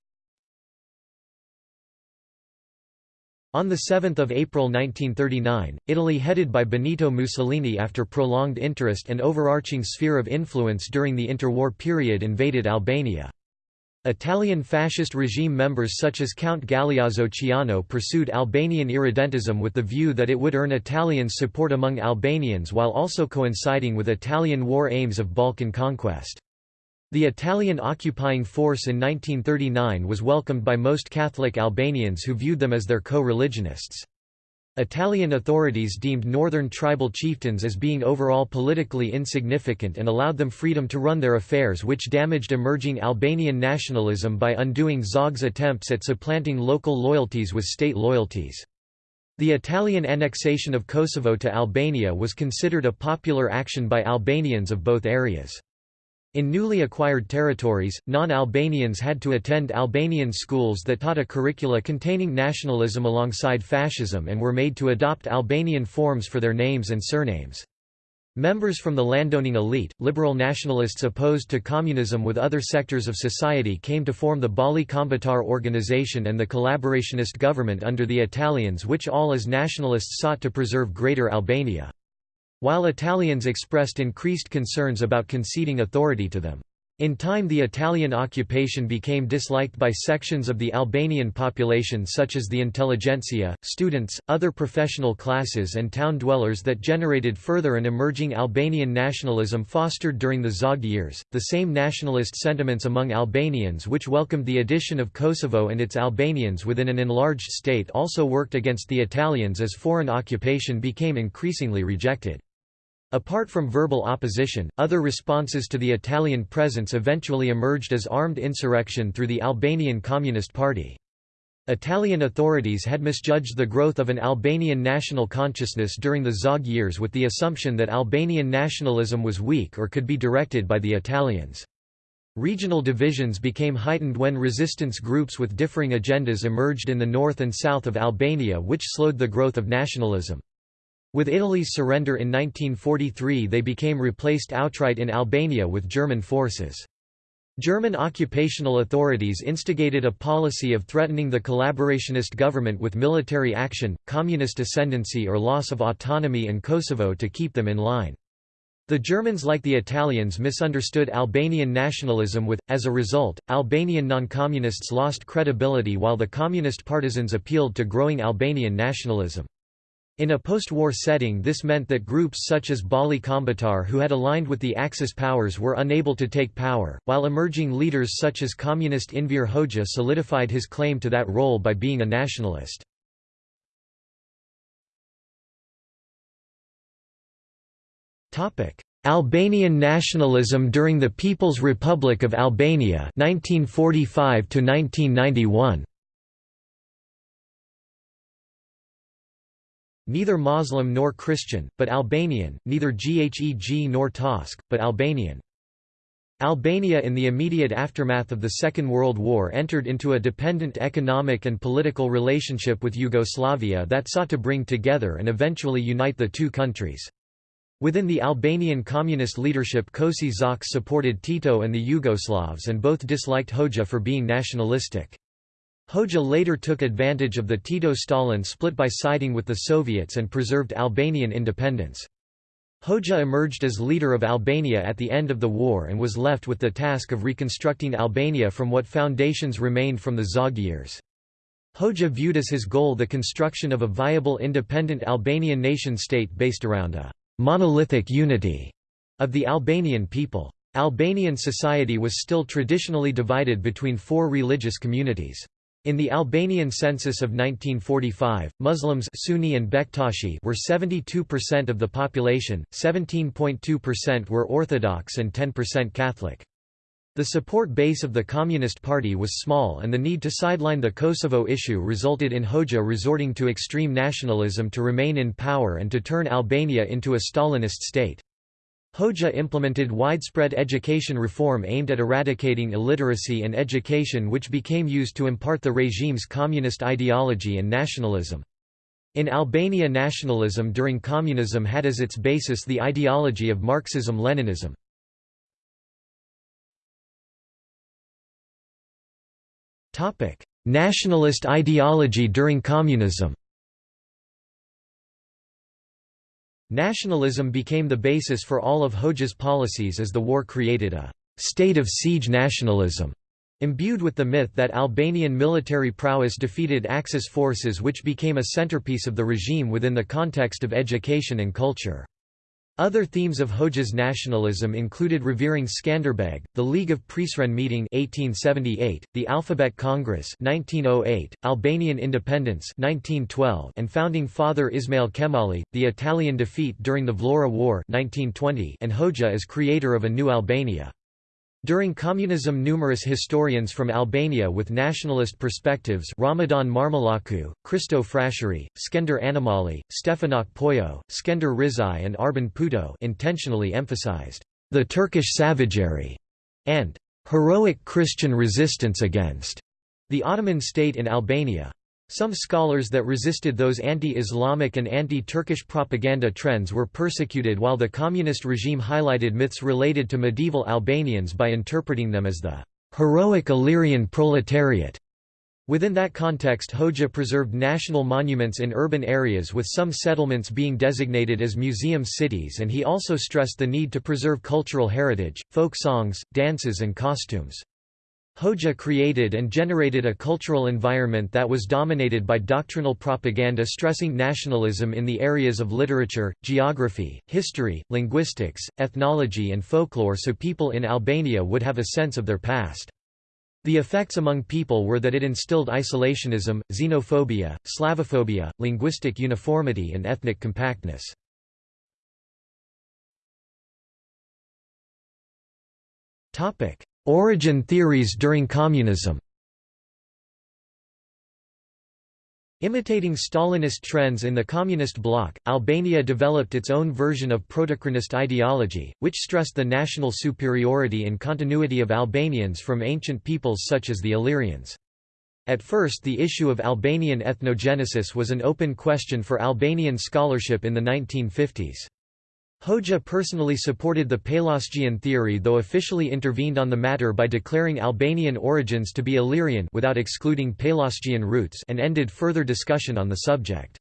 On 7 April 1939, Italy headed by Benito Mussolini after prolonged interest and overarching sphere of influence during the interwar period invaded Albania. Italian fascist regime members such as Count Galeazzo Ciano pursued Albanian irredentism with the view that it would earn Italians' support among Albanians while also coinciding with Italian war aims of Balkan conquest. The Italian occupying force in 1939 was welcomed by most Catholic Albanians who viewed them as their co-religionists. Italian authorities deemed northern tribal chieftains as being overall politically insignificant and allowed them freedom to run their affairs which damaged emerging Albanian nationalism by undoing Zog's attempts at supplanting local loyalties with state loyalties. The Italian annexation of Kosovo to Albania was considered a popular action by Albanians of both areas. In newly acquired territories, non-Albanians had to attend Albanian schools that taught a curricula containing nationalism alongside fascism and were made to adopt Albanian forms for their names and surnames. Members from the landowning elite, liberal nationalists opposed to communism with other sectors of society came to form the Balli Kombëtar organization and the collaborationist government under the Italians which all as nationalists sought to preserve Greater Albania while Italians expressed increased concerns about conceding authority to them. In time the Italian occupation became disliked by sections of the Albanian population such as the intelligentsia, students, other professional classes and town dwellers that generated further an emerging Albanian nationalism fostered during the Zog years. The same nationalist sentiments among Albanians which welcomed the addition of Kosovo and its Albanians within an enlarged state also worked against the Italians as foreign occupation became increasingly rejected. Apart from verbal opposition, other responses to the Italian presence eventually emerged as armed insurrection through the Albanian Communist Party. Italian authorities had misjudged the growth of an Albanian national consciousness during the Zog years with the assumption that Albanian nationalism was weak or could be directed by the Italians. Regional divisions became heightened when resistance groups with differing agendas emerged in the north and south of Albania which slowed the growth of nationalism. With Italy's surrender in 1943 they became replaced outright in Albania with German forces. German occupational authorities instigated a policy of threatening the collaborationist government with military action, communist ascendancy or loss of autonomy and Kosovo to keep them in line. The Germans like the Italians misunderstood Albanian nationalism with, as a result, Albanian non-communists lost credibility while the communist partisans appealed to growing Albanian nationalism. In a post-war setting this meant that groups such as Balli Kombëtar who had aligned with the Axis powers were unable to take power, while emerging leaders such as communist Enver Hoxha solidified his claim to that role by being a nationalist. Albanian nationalism during the People's Republic of Albania 1945 1991. Neither Muslim nor Christian, but Albanian, neither Gheg nor Tosk, but Albanian. Albania in the immediate aftermath of the Second World War entered into a dependent economic and political relationship with Yugoslavia that sought to bring together and eventually unite the two countries. Within the Albanian communist leadership Koçi Xoxe supported Tito and the Yugoslavs and both disliked Hoxha for being nationalistic. Hoxha later took advantage of the Tito-Stalin split by siding with the Soviets and preserved Albanian independence. Hoxha emerged as leader of Albania at the end of the war and was left with the task of reconstructing Albania from what foundations remained from the Zog years. Hoxha viewed as his goal the construction of a viable independent Albanian nation-state based around a «monolithic unity» of the Albanian people. Albanian society was still traditionally divided between four religious communities. In the Albanian census of 1945, Muslims Sunni and Bektashi were 72% of the population, 17.2% were Orthodox and 10% Catholic. The support base of the Communist Party was small and the need to sideline the Kosovo issue resulted in Hoxha resorting to extreme nationalism to remain in power and to turn Albania into a Stalinist state. Hoxha implemented widespread education reform aimed at eradicating illiteracy and education which became used to impart the regime's communist ideology and nationalism. In Albania nationalism during communism had as its basis the ideology of Marxism-Leninism. Nationalist ideology during communism Nationalism became the basis for all of Hoxha's policies as the war created a «state of siege nationalism» imbued with the myth that Albanian military prowess defeated Axis forces which became a centerpiece of the regime within the context of education and culture. Other themes of Hoxha's nationalism included revering Skanderbeg, the League of Prizren meeting 1878, the Alphabet Congress 1908, Albanian independence 1912, and founding father Ismail Qemali, the Italian defeat during the Vlora War 1920, and Hoxha as creator of a new Albania. During communism numerous historians from Albania with nationalist perspectives Ramadan Marmullaku, Kristo Frashëri, Skender Anamali, Stefanaq Pollo, Skender Rizaj and Arben Puto intentionally emphasized the Turkish savagery and heroic Christian resistance against the Ottoman state in Albania. Some scholars that resisted those anti-Islamic and anti-Turkish propaganda trends were persecuted while the communist regime highlighted myths related to medieval Albanians by interpreting them as the heroic Illyrian proletariat. Within that context Hoxha preserved national monuments in urban areas with some settlements being designated as museum cities and he also stressed the need to preserve cultural heritage, folk songs, dances and costumes. Hoxha created and generated a cultural environment that was dominated by doctrinal propaganda stressing nationalism in the areas of literature, geography, history, linguistics, ethnology and folklore so people in Albania would have a sense of their past. The effects among people were that it instilled isolationism, xenophobia, Slavophobia, linguistic uniformity and ethnic compactness. Origin theories during communism Imitating Stalinist trends in the communist bloc, Albania developed its own version of protochronist ideology, which stressed the national superiority and continuity of Albanians from ancient peoples such as the Illyrians. At first the issue of Albanian ethnogenesis was an open question for Albanian scholarship in the 1950s. Hoxha personally supported the Pelasgian theory though officially intervened on the matter by declaring Albanian origins to be Illyrian without excluding Pelasgian roots and ended further discussion on the subject.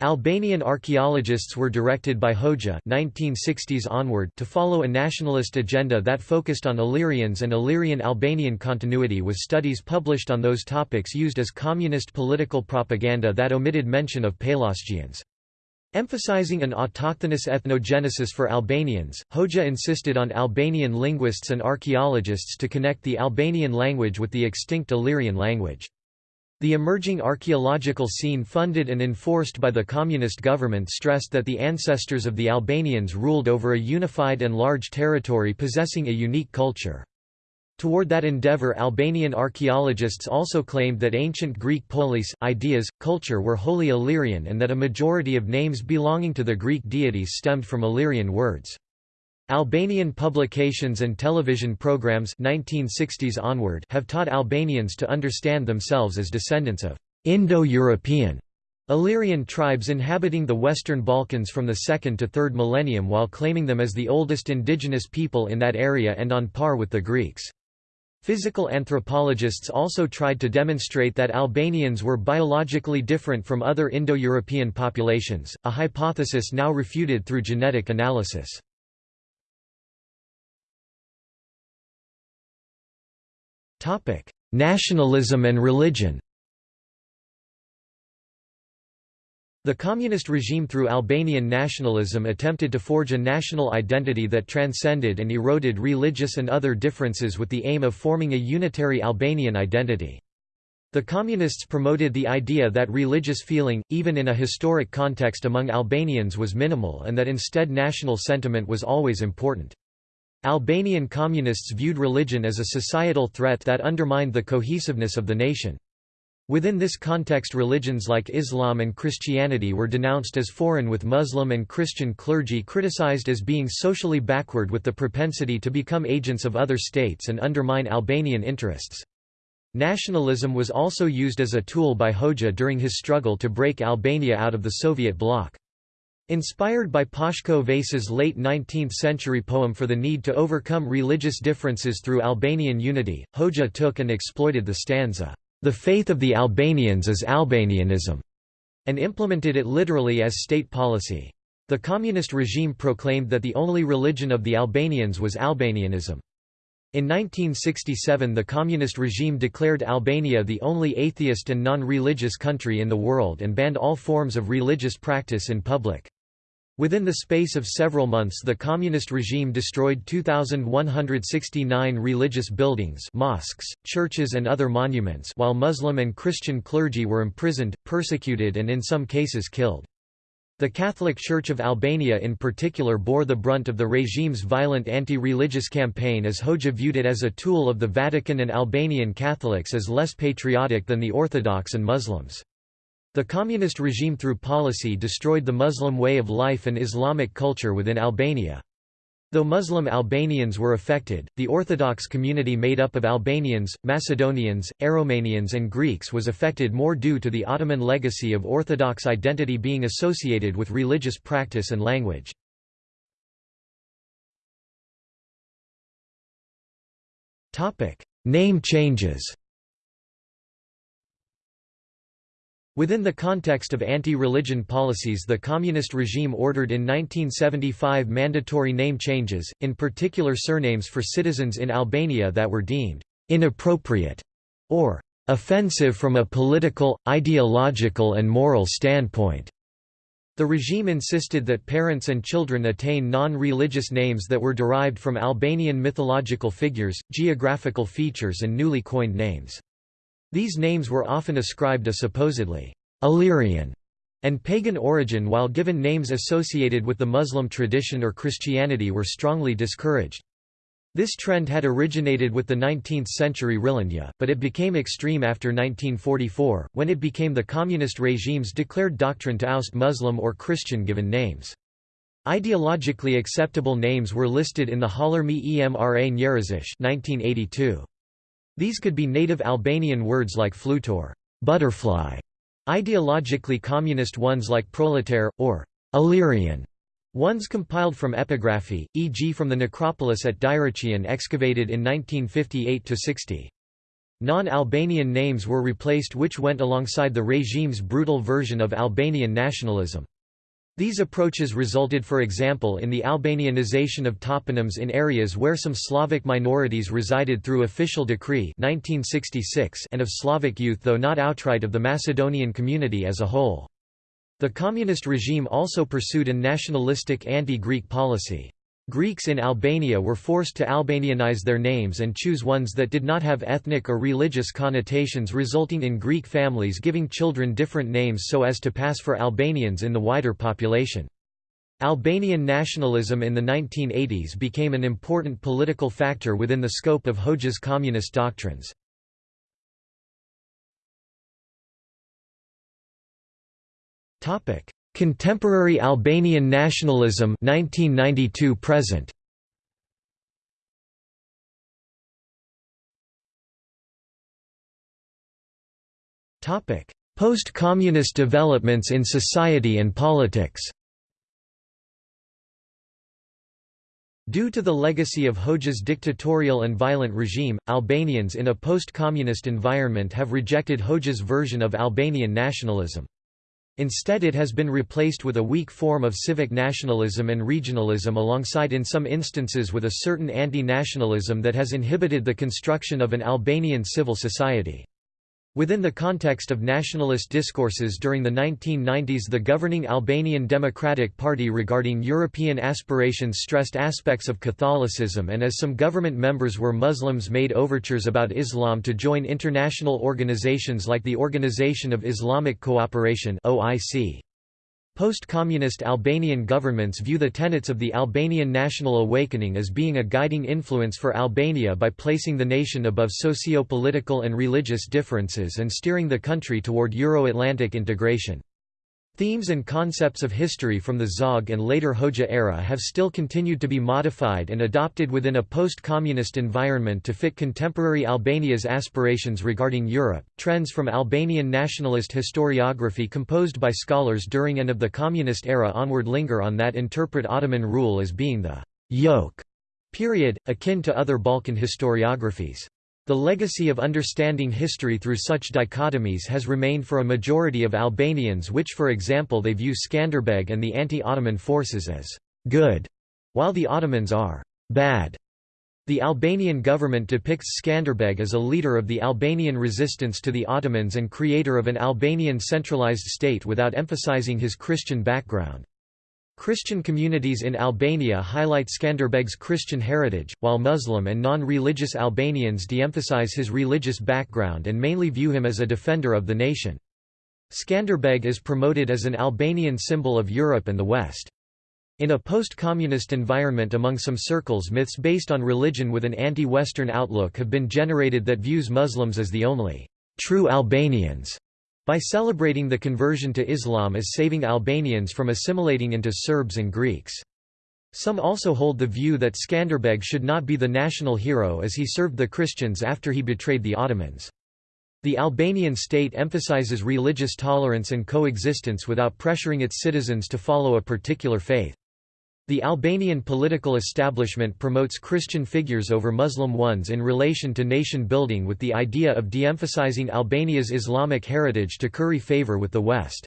Albanian archaeologists were directed by Hoxha 1960s onward to follow a nationalist agenda that focused on Illyrians and Illyrian-Albanian continuity with studies published on those topics used as communist political propaganda that omitted mention of Pelasgians. Emphasizing an autochthonous ethnogenesis for Albanians, Hoxha insisted on Albanian linguists and archaeologists to connect the Albanian language with the extinct Illyrian language. The emerging archaeological scene funded and enforced by the communist government stressed that the ancestors of the Albanians ruled over a unified and large territory possessing a unique culture. Toward that endeavor Albanian archaeologists also claimed that ancient Greek polis, ideas, culture were wholly Illyrian and that a majority of names belonging to the Greek deities stemmed from Illyrian words. Albanian publications and television programs 1960s onward have taught Albanians to understand themselves as descendants of Indo-European Illyrian tribes inhabiting the Western Balkans from the 2nd to 3rd millennium while claiming them as the oldest indigenous people in that area and on par with the Greeks. Physical anthropologists also tried to demonstrate that Albanians were biologically different from other Indo-European populations, a hypothesis now refuted through genetic analysis. Nationalism and religion. The communist regime through Albanian nationalism attempted to forge a national identity that transcended and eroded religious and other differences with the aim of forming a unitary Albanian identity. The Communists promoted the idea that religious feeling, even in a historic context among Albanians was minimal and that instead national sentiment was always important. Albanian communists viewed religion as a societal threat that undermined the cohesiveness of the nation. Within this context religions like Islam and Christianity were denounced as foreign with Muslim and Christian clergy criticized as being socially backward with the propensity to become agents of other states and undermine Albanian interests. Nationalism was also used as a tool by Hoxha during his struggle to break Albania out of the Soviet bloc. Inspired by Pashko Vasa's late 19th-century poem for the need to overcome religious differences through Albanian unity, Hoxha took and exploited the stanza, "'The faith of the Albanians is Albanianism' and implemented it literally as state policy. The communist regime proclaimed that the only religion of the Albanians was Albanianism. In 1967 the communist regime declared Albania the only atheist and non-religious country in the world and banned all forms of religious practice in public. Within the space of several months the communist regime destroyed 2,169 religious buildings mosques, churches and other monuments while Muslim and Christian clergy were imprisoned, persecuted and in some cases killed. The Catholic Church of Albania in particular bore the brunt of the regime's violent anti-religious campaign as Hoxha viewed it as a tool of the Vatican and Albanian Catholics as less patriotic than the Orthodox and Muslims. The communist regime through policy destroyed the Muslim way of life and Islamic culture within Albania. Though Muslim Albanians were affected, the Orthodox community made up of Albanians, Macedonians, Aromanians and Greeks was affected more due to the Ottoman legacy of Orthodox identity being associated with religious practice and language. Name changes Within the context of anti-religion policies the communist regime ordered in 1975 mandatory name changes, in particular surnames for citizens in Albania that were deemed «inappropriate» or «offensive from a political, ideological and moral standpoint». The regime insisted that parents and children attain non-religious names that were derived from Albanian mythological figures, geographical features and newly coined names. These names were often ascribed a supposedly Illyrian and pagan origin while given names associated with the Muslim tradition or Christianity were strongly discouraged. This trend had originated with the 19th-century Rilindja, but it became extreme after 1944, when it became the communist regime's declared doctrine to oust Muslim or Christian-given names. Ideologically acceptable names were listed in the Fjalor me Emra Njerëzish 1982. These could be native Albanian words like flutur butterfly", ideologically communist ones like proletaire, or Illyrian ones compiled from epigraphy, e.g. from the necropolis at Dyrrhachion excavated in 1958–60. Non-Albanian names were replaced which went alongside the regime's brutal version of Albanian nationalism. These approaches resulted for example in the Albanianization of toponyms in areas where some Slavic minorities resided through official decree 1966 and of Slavic youth though not outright of the Macedonian community as a whole. The communist regime also pursued a nationalistic anti-Greek policy. Greeks in Albania were forced to Albanianize their names and choose ones that did not have ethnic or religious connotations resulting in Greek families giving children different names so as to pass for Albanians in the wider population. Albanian nationalism in the 1980s became an important political factor within the scope of Hoxha's communist doctrines. Contemporary Albanian nationalism 1992 present. Topic. Post-communist developments in society and politics. Due to the legacy of Hoxha's dictatorial and violent regime, Albanians in a post-communist environment have rejected Hoxha's version of Albanian nationalism. Instead it has been replaced with a weak form of civic nationalism and regionalism alongside in some instances with a certain anti-nationalism that has inhibited the construction of an Albanian civil society. Within the context of nationalist discourses during the 1990s the governing Albanian Democratic Party regarding European aspirations stressed aspects of Catholicism and as some government members were Muslims made overtures about Islam to join international organizations like the Organization of Islamic Cooperation OIC. Post-communist Albanian governments view the tenets of the Albanian national awakening as being a guiding influence for Albania by placing the nation above socio-political and religious differences and steering the country toward Euro-Atlantic integration. Themes and concepts of history from the Zog and later Hoxha era have still continued to be modified and adopted within a post-communist environment to fit contemporary Albania's aspirations regarding Europe. Trends from Albanian nationalist historiography composed by scholars during and of the communist era onward linger on that interpret Ottoman rule as being the yoke period, akin to other Balkan historiographies. The legacy of understanding history through such dichotomies has remained for a majority of Albanians which for example they view Skanderbeg and the anti-Ottoman forces as «good», while the Ottomans are «bad». The Albanian government depicts Skanderbeg as a leader of the Albanian resistance to the Ottomans and creator of an Albanian centralized state without emphasizing his Christian background. Christian communities in Albania highlight Skanderbeg's Christian heritage, while Muslim and non-religious Albanians de-emphasize his religious background and mainly view him as a defender of the nation. Skanderbeg is promoted as an Albanian symbol of Europe and the West. In a post-communist environment among some circles myths based on religion with an anti-Western outlook have been generated that views Muslims as the only true Albanians by celebrating the conversion to Islam as saving Albanians from assimilating into Serbs and Greeks. Some also hold the view that Skanderbeg should not be the national hero as he served the Christians after he betrayed the Ottomans. The Albanian state emphasizes religious tolerance and coexistence without pressuring its citizens to follow a particular faith. The Albanian political establishment promotes Christian figures over Muslim ones in relation to nation building with the idea of de-emphasizing Albania's Islamic heritage to curry favor with the West.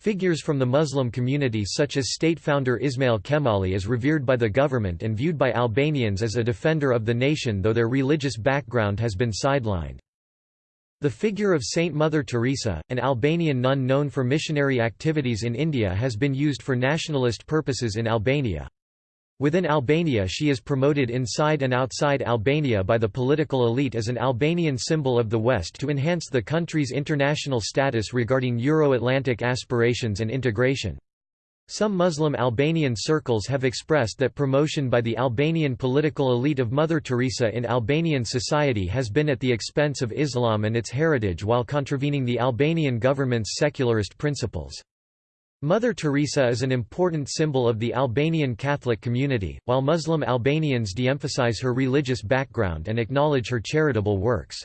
Figures from the Muslim community such as state founder Ismail Qemali is revered by the government and viewed by Albanians as a defender of the nation though their religious background has been sidelined. The figure of Saint Mother Teresa, an Albanian nun known for missionary activities in India has been used for nationalist purposes in Albania. Within Albania she is promoted inside and outside Albania by the political elite as an Albanian symbol of the West to enhance the country's international status regarding Euro-Atlantic aspirations and integration. Some Muslim Albanian circles have expressed that promotion by the Albanian political elite of Mother Teresa in Albanian society has been at the expense of Islam and its heritage while contravening the Albanian government's secularist principles. Mother Teresa is an important symbol of the Albanian Catholic community, while Muslim Albanians de-emphasize her religious background and acknowledge her charitable works.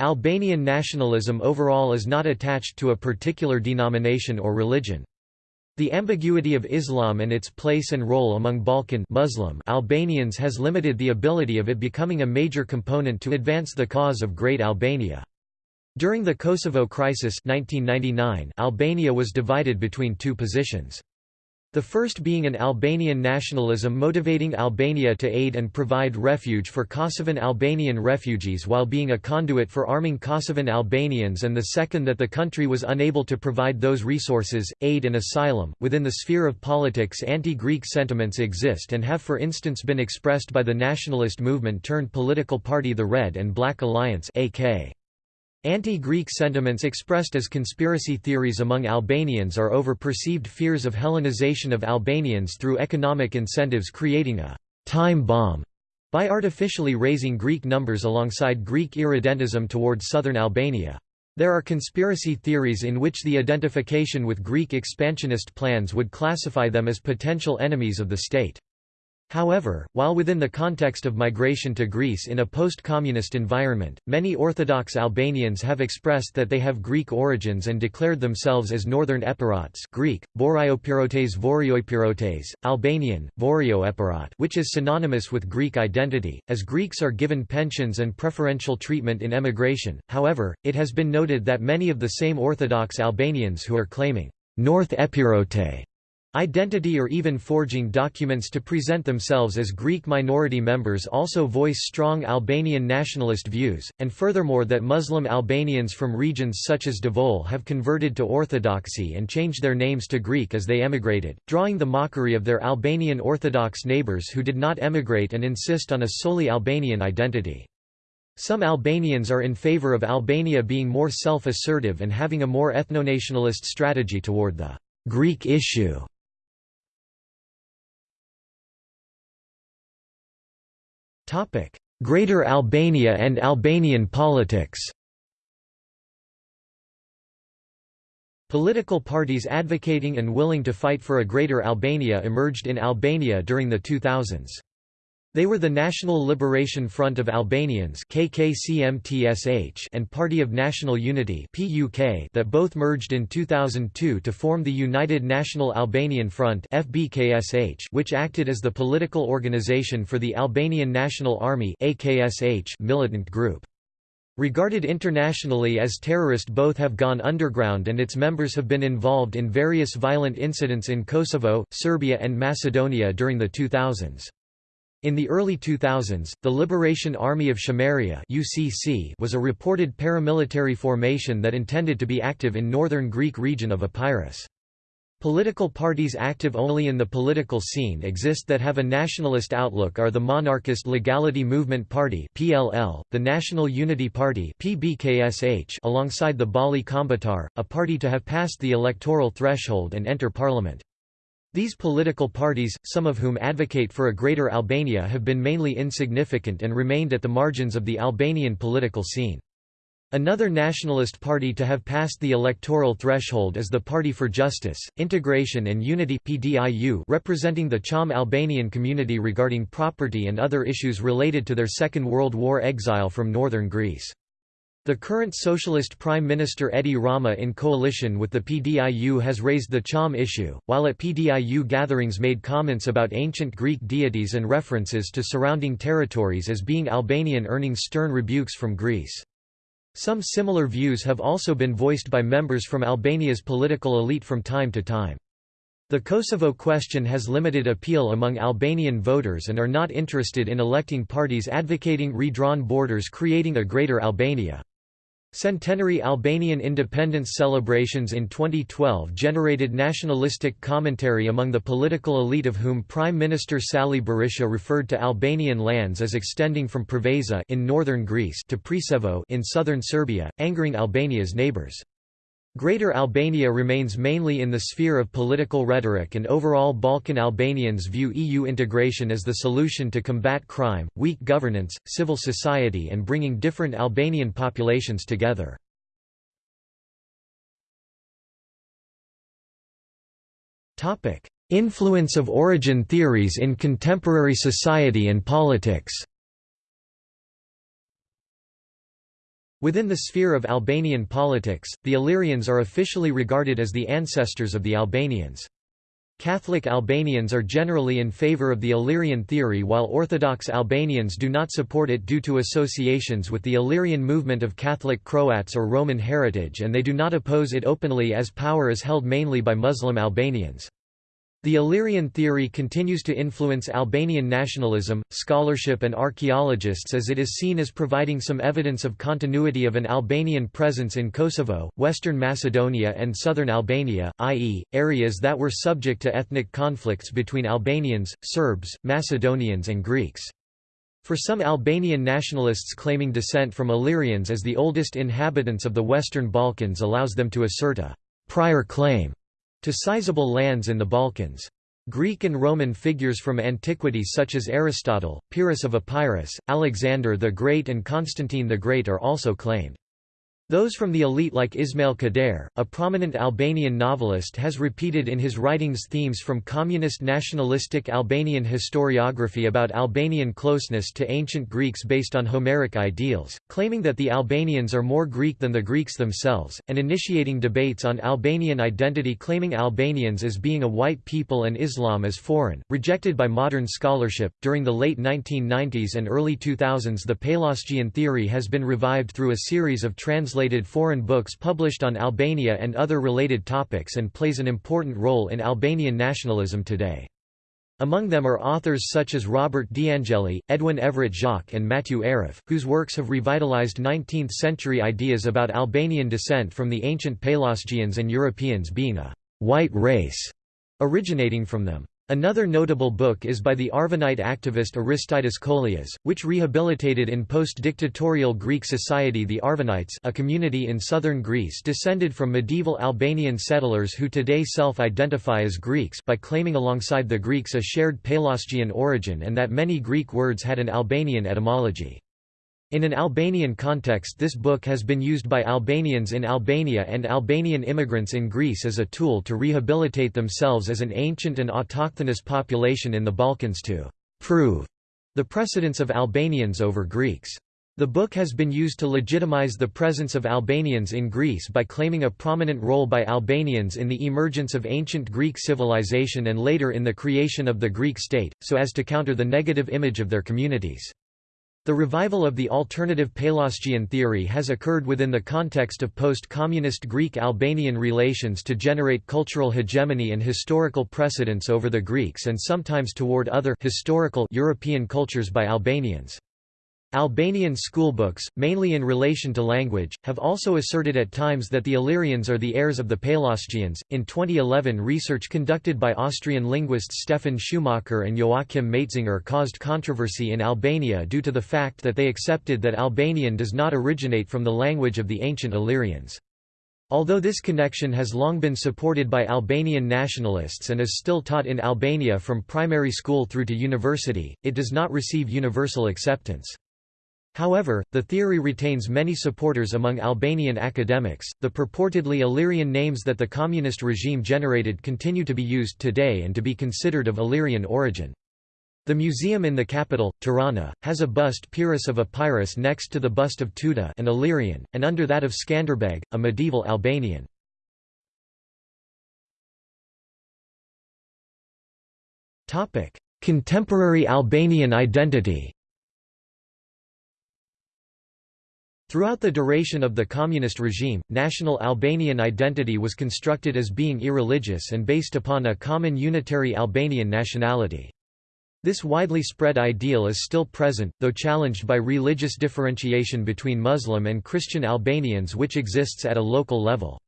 Albanian nationalism overall is not attached to a particular denomination or religion. The ambiguity of Islam and its place and role among Balkan Muslim Albanians has limited the ability of it becoming a major component to advance the cause of Great Albania. During the Kosovo crisis 1999, Albania was divided between two positions. The first being an Albanian nationalism motivating Albania to aid and provide refuge for Kosovan Albanian refugees while being a conduit for arming Kosovan Albanians and the second that the country was unable to provide those resources, aid and asylum. Within the sphere of politics anti-Greek sentiments exist and have for instance been expressed by the nationalist movement turned political party the Red and Black Alliance AK. Anti-Greek sentiments expressed as conspiracy theories among Albanians are over perceived fears of Hellenization of Albanians through economic incentives creating a «time bomb» by artificially raising Greek numbers alongside Greek irredentism towards southern Albania. There are conspiracy theories in which the identification with Greek expansionist plans would classify them as potential enemies of the state. However, while within the context of migration to Greece in a post-communist environment, many Orthodox Albanians have expressed that they have Greek origins and declared themselves as Northern Epirots Greek, Boriopirotes Vorioipirotes, Albanian, Vorio which is synonymous with Greek identity, as Greeks are given pensions and preferential treatment in emigration, however, it has been noted that many of the same Orthodox Albanians who are claiming North Epirote Identity or even forging documents to present themselves as Greek minority members also voice strong Albanian nationalist views, and furthermore that Muslim Albanians from regions such as Devoll have converted to Orthodoxy and changed their names to Greek as they emigrated, drawing the mockery of their Albanian Orthodox neighbors who did not emigrate and insist on a solely Albanian identity. Some Albanians are in favor of Albania being more self-assertive and having a more ethnonationalist strategy toward the Greek issue. Greater Albania and Albanian politics Political parties advocating and willing to fight for a Greater Albania emerged in Albania during the 2000s. They were the National Liberation Front of Albanians and Party of National Unity that both merged in 2002 to form the United National Albanian Front which acted as the political organization for the Albanian National Army militant group. Regarded internationally as terrorist both have gone underground and its members have been involved in various violent incidents in Kosovo, Serbia and Macedonia during the 2000s. In the early 2000s, the Liberation Army of Chameria (UCC) was a reported paramilitary formation that intended to be active in northern Greek region of Epirus. Political parties active only in the political scene exist that have a nationalist outlook are the Monarchist Legality Movement Party (PLL), the National Unity Party (PBKSH), alongside the Bali Kombëtar, a party to have passed the electoral threshold and enter parliament. These political parties, some of whom advocate for a greater Albania have been mainly insignificant and remained at the margins of the Albanian political scene. Another nationalist party to have passed the electoral threshold is the Party for Justice, Integration and Unity representing the Cham Albanian community regarding property and other issues related to their Second World War exile from northern Greece. The current Socialist Prime Minister Edi Rama in coalition with the PDIU has raised the Cham issue, while at PDIU gatherings made comments about ancient Greek deities and references to surrounding territories as being Albanian earning stern rebukes from Greece. Some similar views have also been voiced by members from Albania's political elite from time to time. The Kosovo question has limited appeal among Albanian voters and are not interested in electing parties advocating redrawn borders creating a Greater Albania. Centenary Albanian independence celebrations in 2012 generated nationalistic commentary among the political elite of whom Prime Minister Sali Berisha referred to Albanian lands as extending from Preveza in northern Greece to Preševo in southern Serbia, angering Albania's neighbors. Greater Albania remains mainly in the sphere of political rhetoric and overall Balkan Albanians view EU integration as the solution to combat crime, weak governance, civil society and bringing different Albanian populations together. Influence of origin theories in contemporary society and politics Within the sphere of Albanian politics, the Illyrians are officially regarded as the ancestors of the Albanians. Catholic Albanians are generally in favor of the Illyrian theory while Orthodox Albanians do not support it due to associations with the Illyrian movement of Catholic Croats or Roman heritage and they do not oppose it openly as power is held mainly by Muslim Albanians. The Illyrian theory continues to influence Albanian nationalism, scholarship and archaeologists as it is seen as providing some evidence of continuity of an Albanian presence in Kosovo, western Macedonia and southern Albania, i.e., areas that were subject to ethnic conflicts between Albanians, Serbs, Macedonians and Greeks. For some Albanian nationalists claiming descent from Illyrians as the oldest inhabitants of the Western Balkans allows them to assert a prior claim to sizable lands in the Balkans. Greek and Roman figures from antiquity such as Aristotle, Pyrrhus of Epirus, Alexander the Great and Constantine the Great are also claimed. Those from the elite like Ismail Kadare, a prominent Albanian novelist has repeated in his writings themes from communist nationalistic Albanian historiography about Albanian closeness to ancient Greeks based on Homeric ideals, claiming that the Albanians are more Greek than the Greeks themselves, and initiating debates on Albanian identity claiming Albanians as being a white people and Islam as foreign, rejected by modern scholarship. During the late 1990s and early 2000s the Pelasgian theory has been revived through a series of trans translated foreign books published on Albania and other related topics and plays an important role in Albanian nationalism today. Among them are authors such as Robert D'Angely, Edwin Everett Jacques and Mathieu Aref, whose works have revitalized 19th-century ideas about Albanian descent from the ancient Pelasgians and Europeans being a «white race» originating from them. Another notable book is by the Arvanite activist Aristides Kolias, which rehabilitated in post-dictatorial Greek society the Arvanites a community in southern Greece descended from medieval Albanian settlers who today self-identify as Greeks by claiming alongside the Greeks a shared Pelasgian origin and that many Greek words had an Albanian etymology. In an Albanian context this book has been used by Albanians in Albania and Albanian immigrants in Greece as a tool to rehabilitate themselves as an ancient and autochthonous population in the Balkans to «prove» the precedence of Albanians over Greeks. The book has been used to legitimize the presence of Albanians in Greece by claiming a prominent role by Albanians in the emergence of ancient Greek civilization and later in the creation of the Greek state, so as to counter the negative image of their communities. The revival of the alternative Pelasgian theory has occurred within the context of post-communist Greek-Albanian relations to generate cultural hegemony and historical precedence over the Greeks and sometimes toward other historical European cultures by Albanians. Albanian schoolbooks, mainly in relation to language, have also asserted at times that the Illyrians are the heirs of the Pelasgians. In 2011, research conducted by Austrian linguists Stefan Schumacher and Joachim Matzinger caused controversy in Albania due to the fact that they accepted that Albanian does not originate from the language of the ancient Illyrians. Although this connection has long been supported by Albanian nationalists and is still taught in Albania from primary school through to university, it does not receive universal acceptance. However, the theory retains many supporters among Albanian academics. The purportedly Illyrian names that the communist regime generated continue to be used today and to be considered of Illyrian origin. The museum in the capital, Tirana, has a bust Pyrrhus of Epirus next to the bust of Teuta an Illyrian, and under that of Skanderbeg, a medieval Albanian. Contemporary Albanian identity Throughout the duration of the communist regime, national Albanian identity was constructed as being irreligious and based upon a common unitary Albanian nationality. This widely spread ideal is still present, though challenged by religious differentiation between Muslim and Christian Albanians which exists at a local level.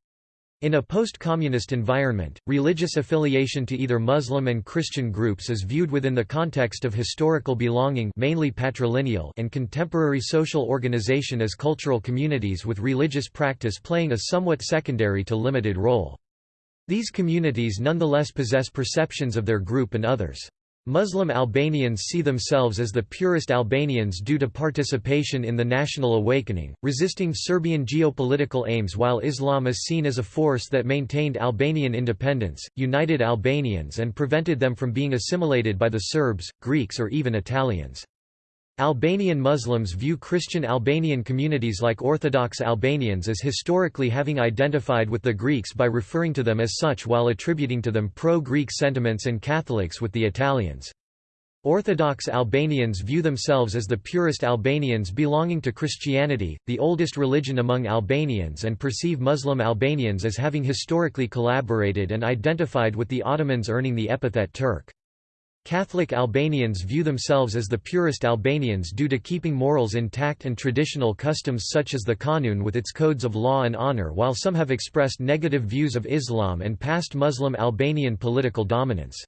In a post-communist environment, religious affiliation to either Muslim and Christian groups is viewed within the context of historical belonging mainly patrilineal and contemporary social organization as cultural communities with religious practice playing a somewhat secondary to limited role. These communities nonetheless possess perceptions of their group and others. Muslim Albanians see themselves as the purest Albanians due to participation in the national awakening, resisting Serbian geopolitical aims while Islam is seen as a force that maintained Albanian independence, united Albanians and prevented them from being assimilated by the Serbs, Greeks or even Italians. Albanian Muslims view Christian Albanian communities like Orthodox Albanians as historically having identified with the Greeks by referring to them as such while attributing to them pro-Greek sentiments and Catholics with the Italians. Orthodox Albanians view themselves as the purest Albanians belonging to Christianity, the oldest religion among Albanians and perceive Muslim Albanians as having historically collaborated and identified with the Ottomans earning the epithet Turk. Catholic Albanians view themselves as the purest Albanians due to keeping morals intact and traditional customs such as the Qanun with its codes of law and honor while some have expressed negative views of Islam and past Muslim Albanian political dominance.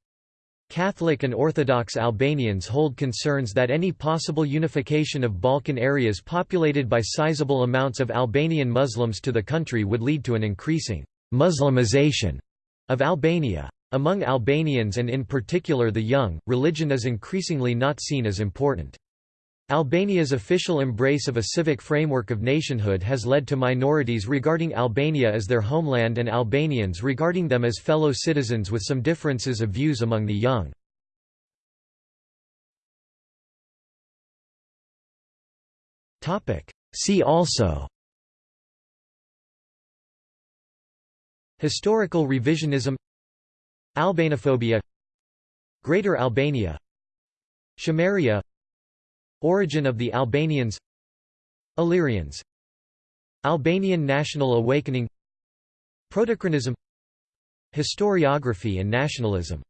Catholic and Orthodox Albanians hold concerns that any possible unification of Balkan areas populated by sizable amounts of Albanian Muslims to the country would lead to an increasing Muslimization of Albania. Among Albanians and in particular the young, religion is increasingly not seen as important. Albania's official embrace of a civic framework of nationhood has led to minorities regarding Albania as their homeland and Albanians regarding them as fellow citizens with some differences of views among the young. See also Historical revisionism Albanophobia Greater Albania Chameria Origin of the Albanians Illyrians Albanian national awakening Protochronism Historiography and nationalism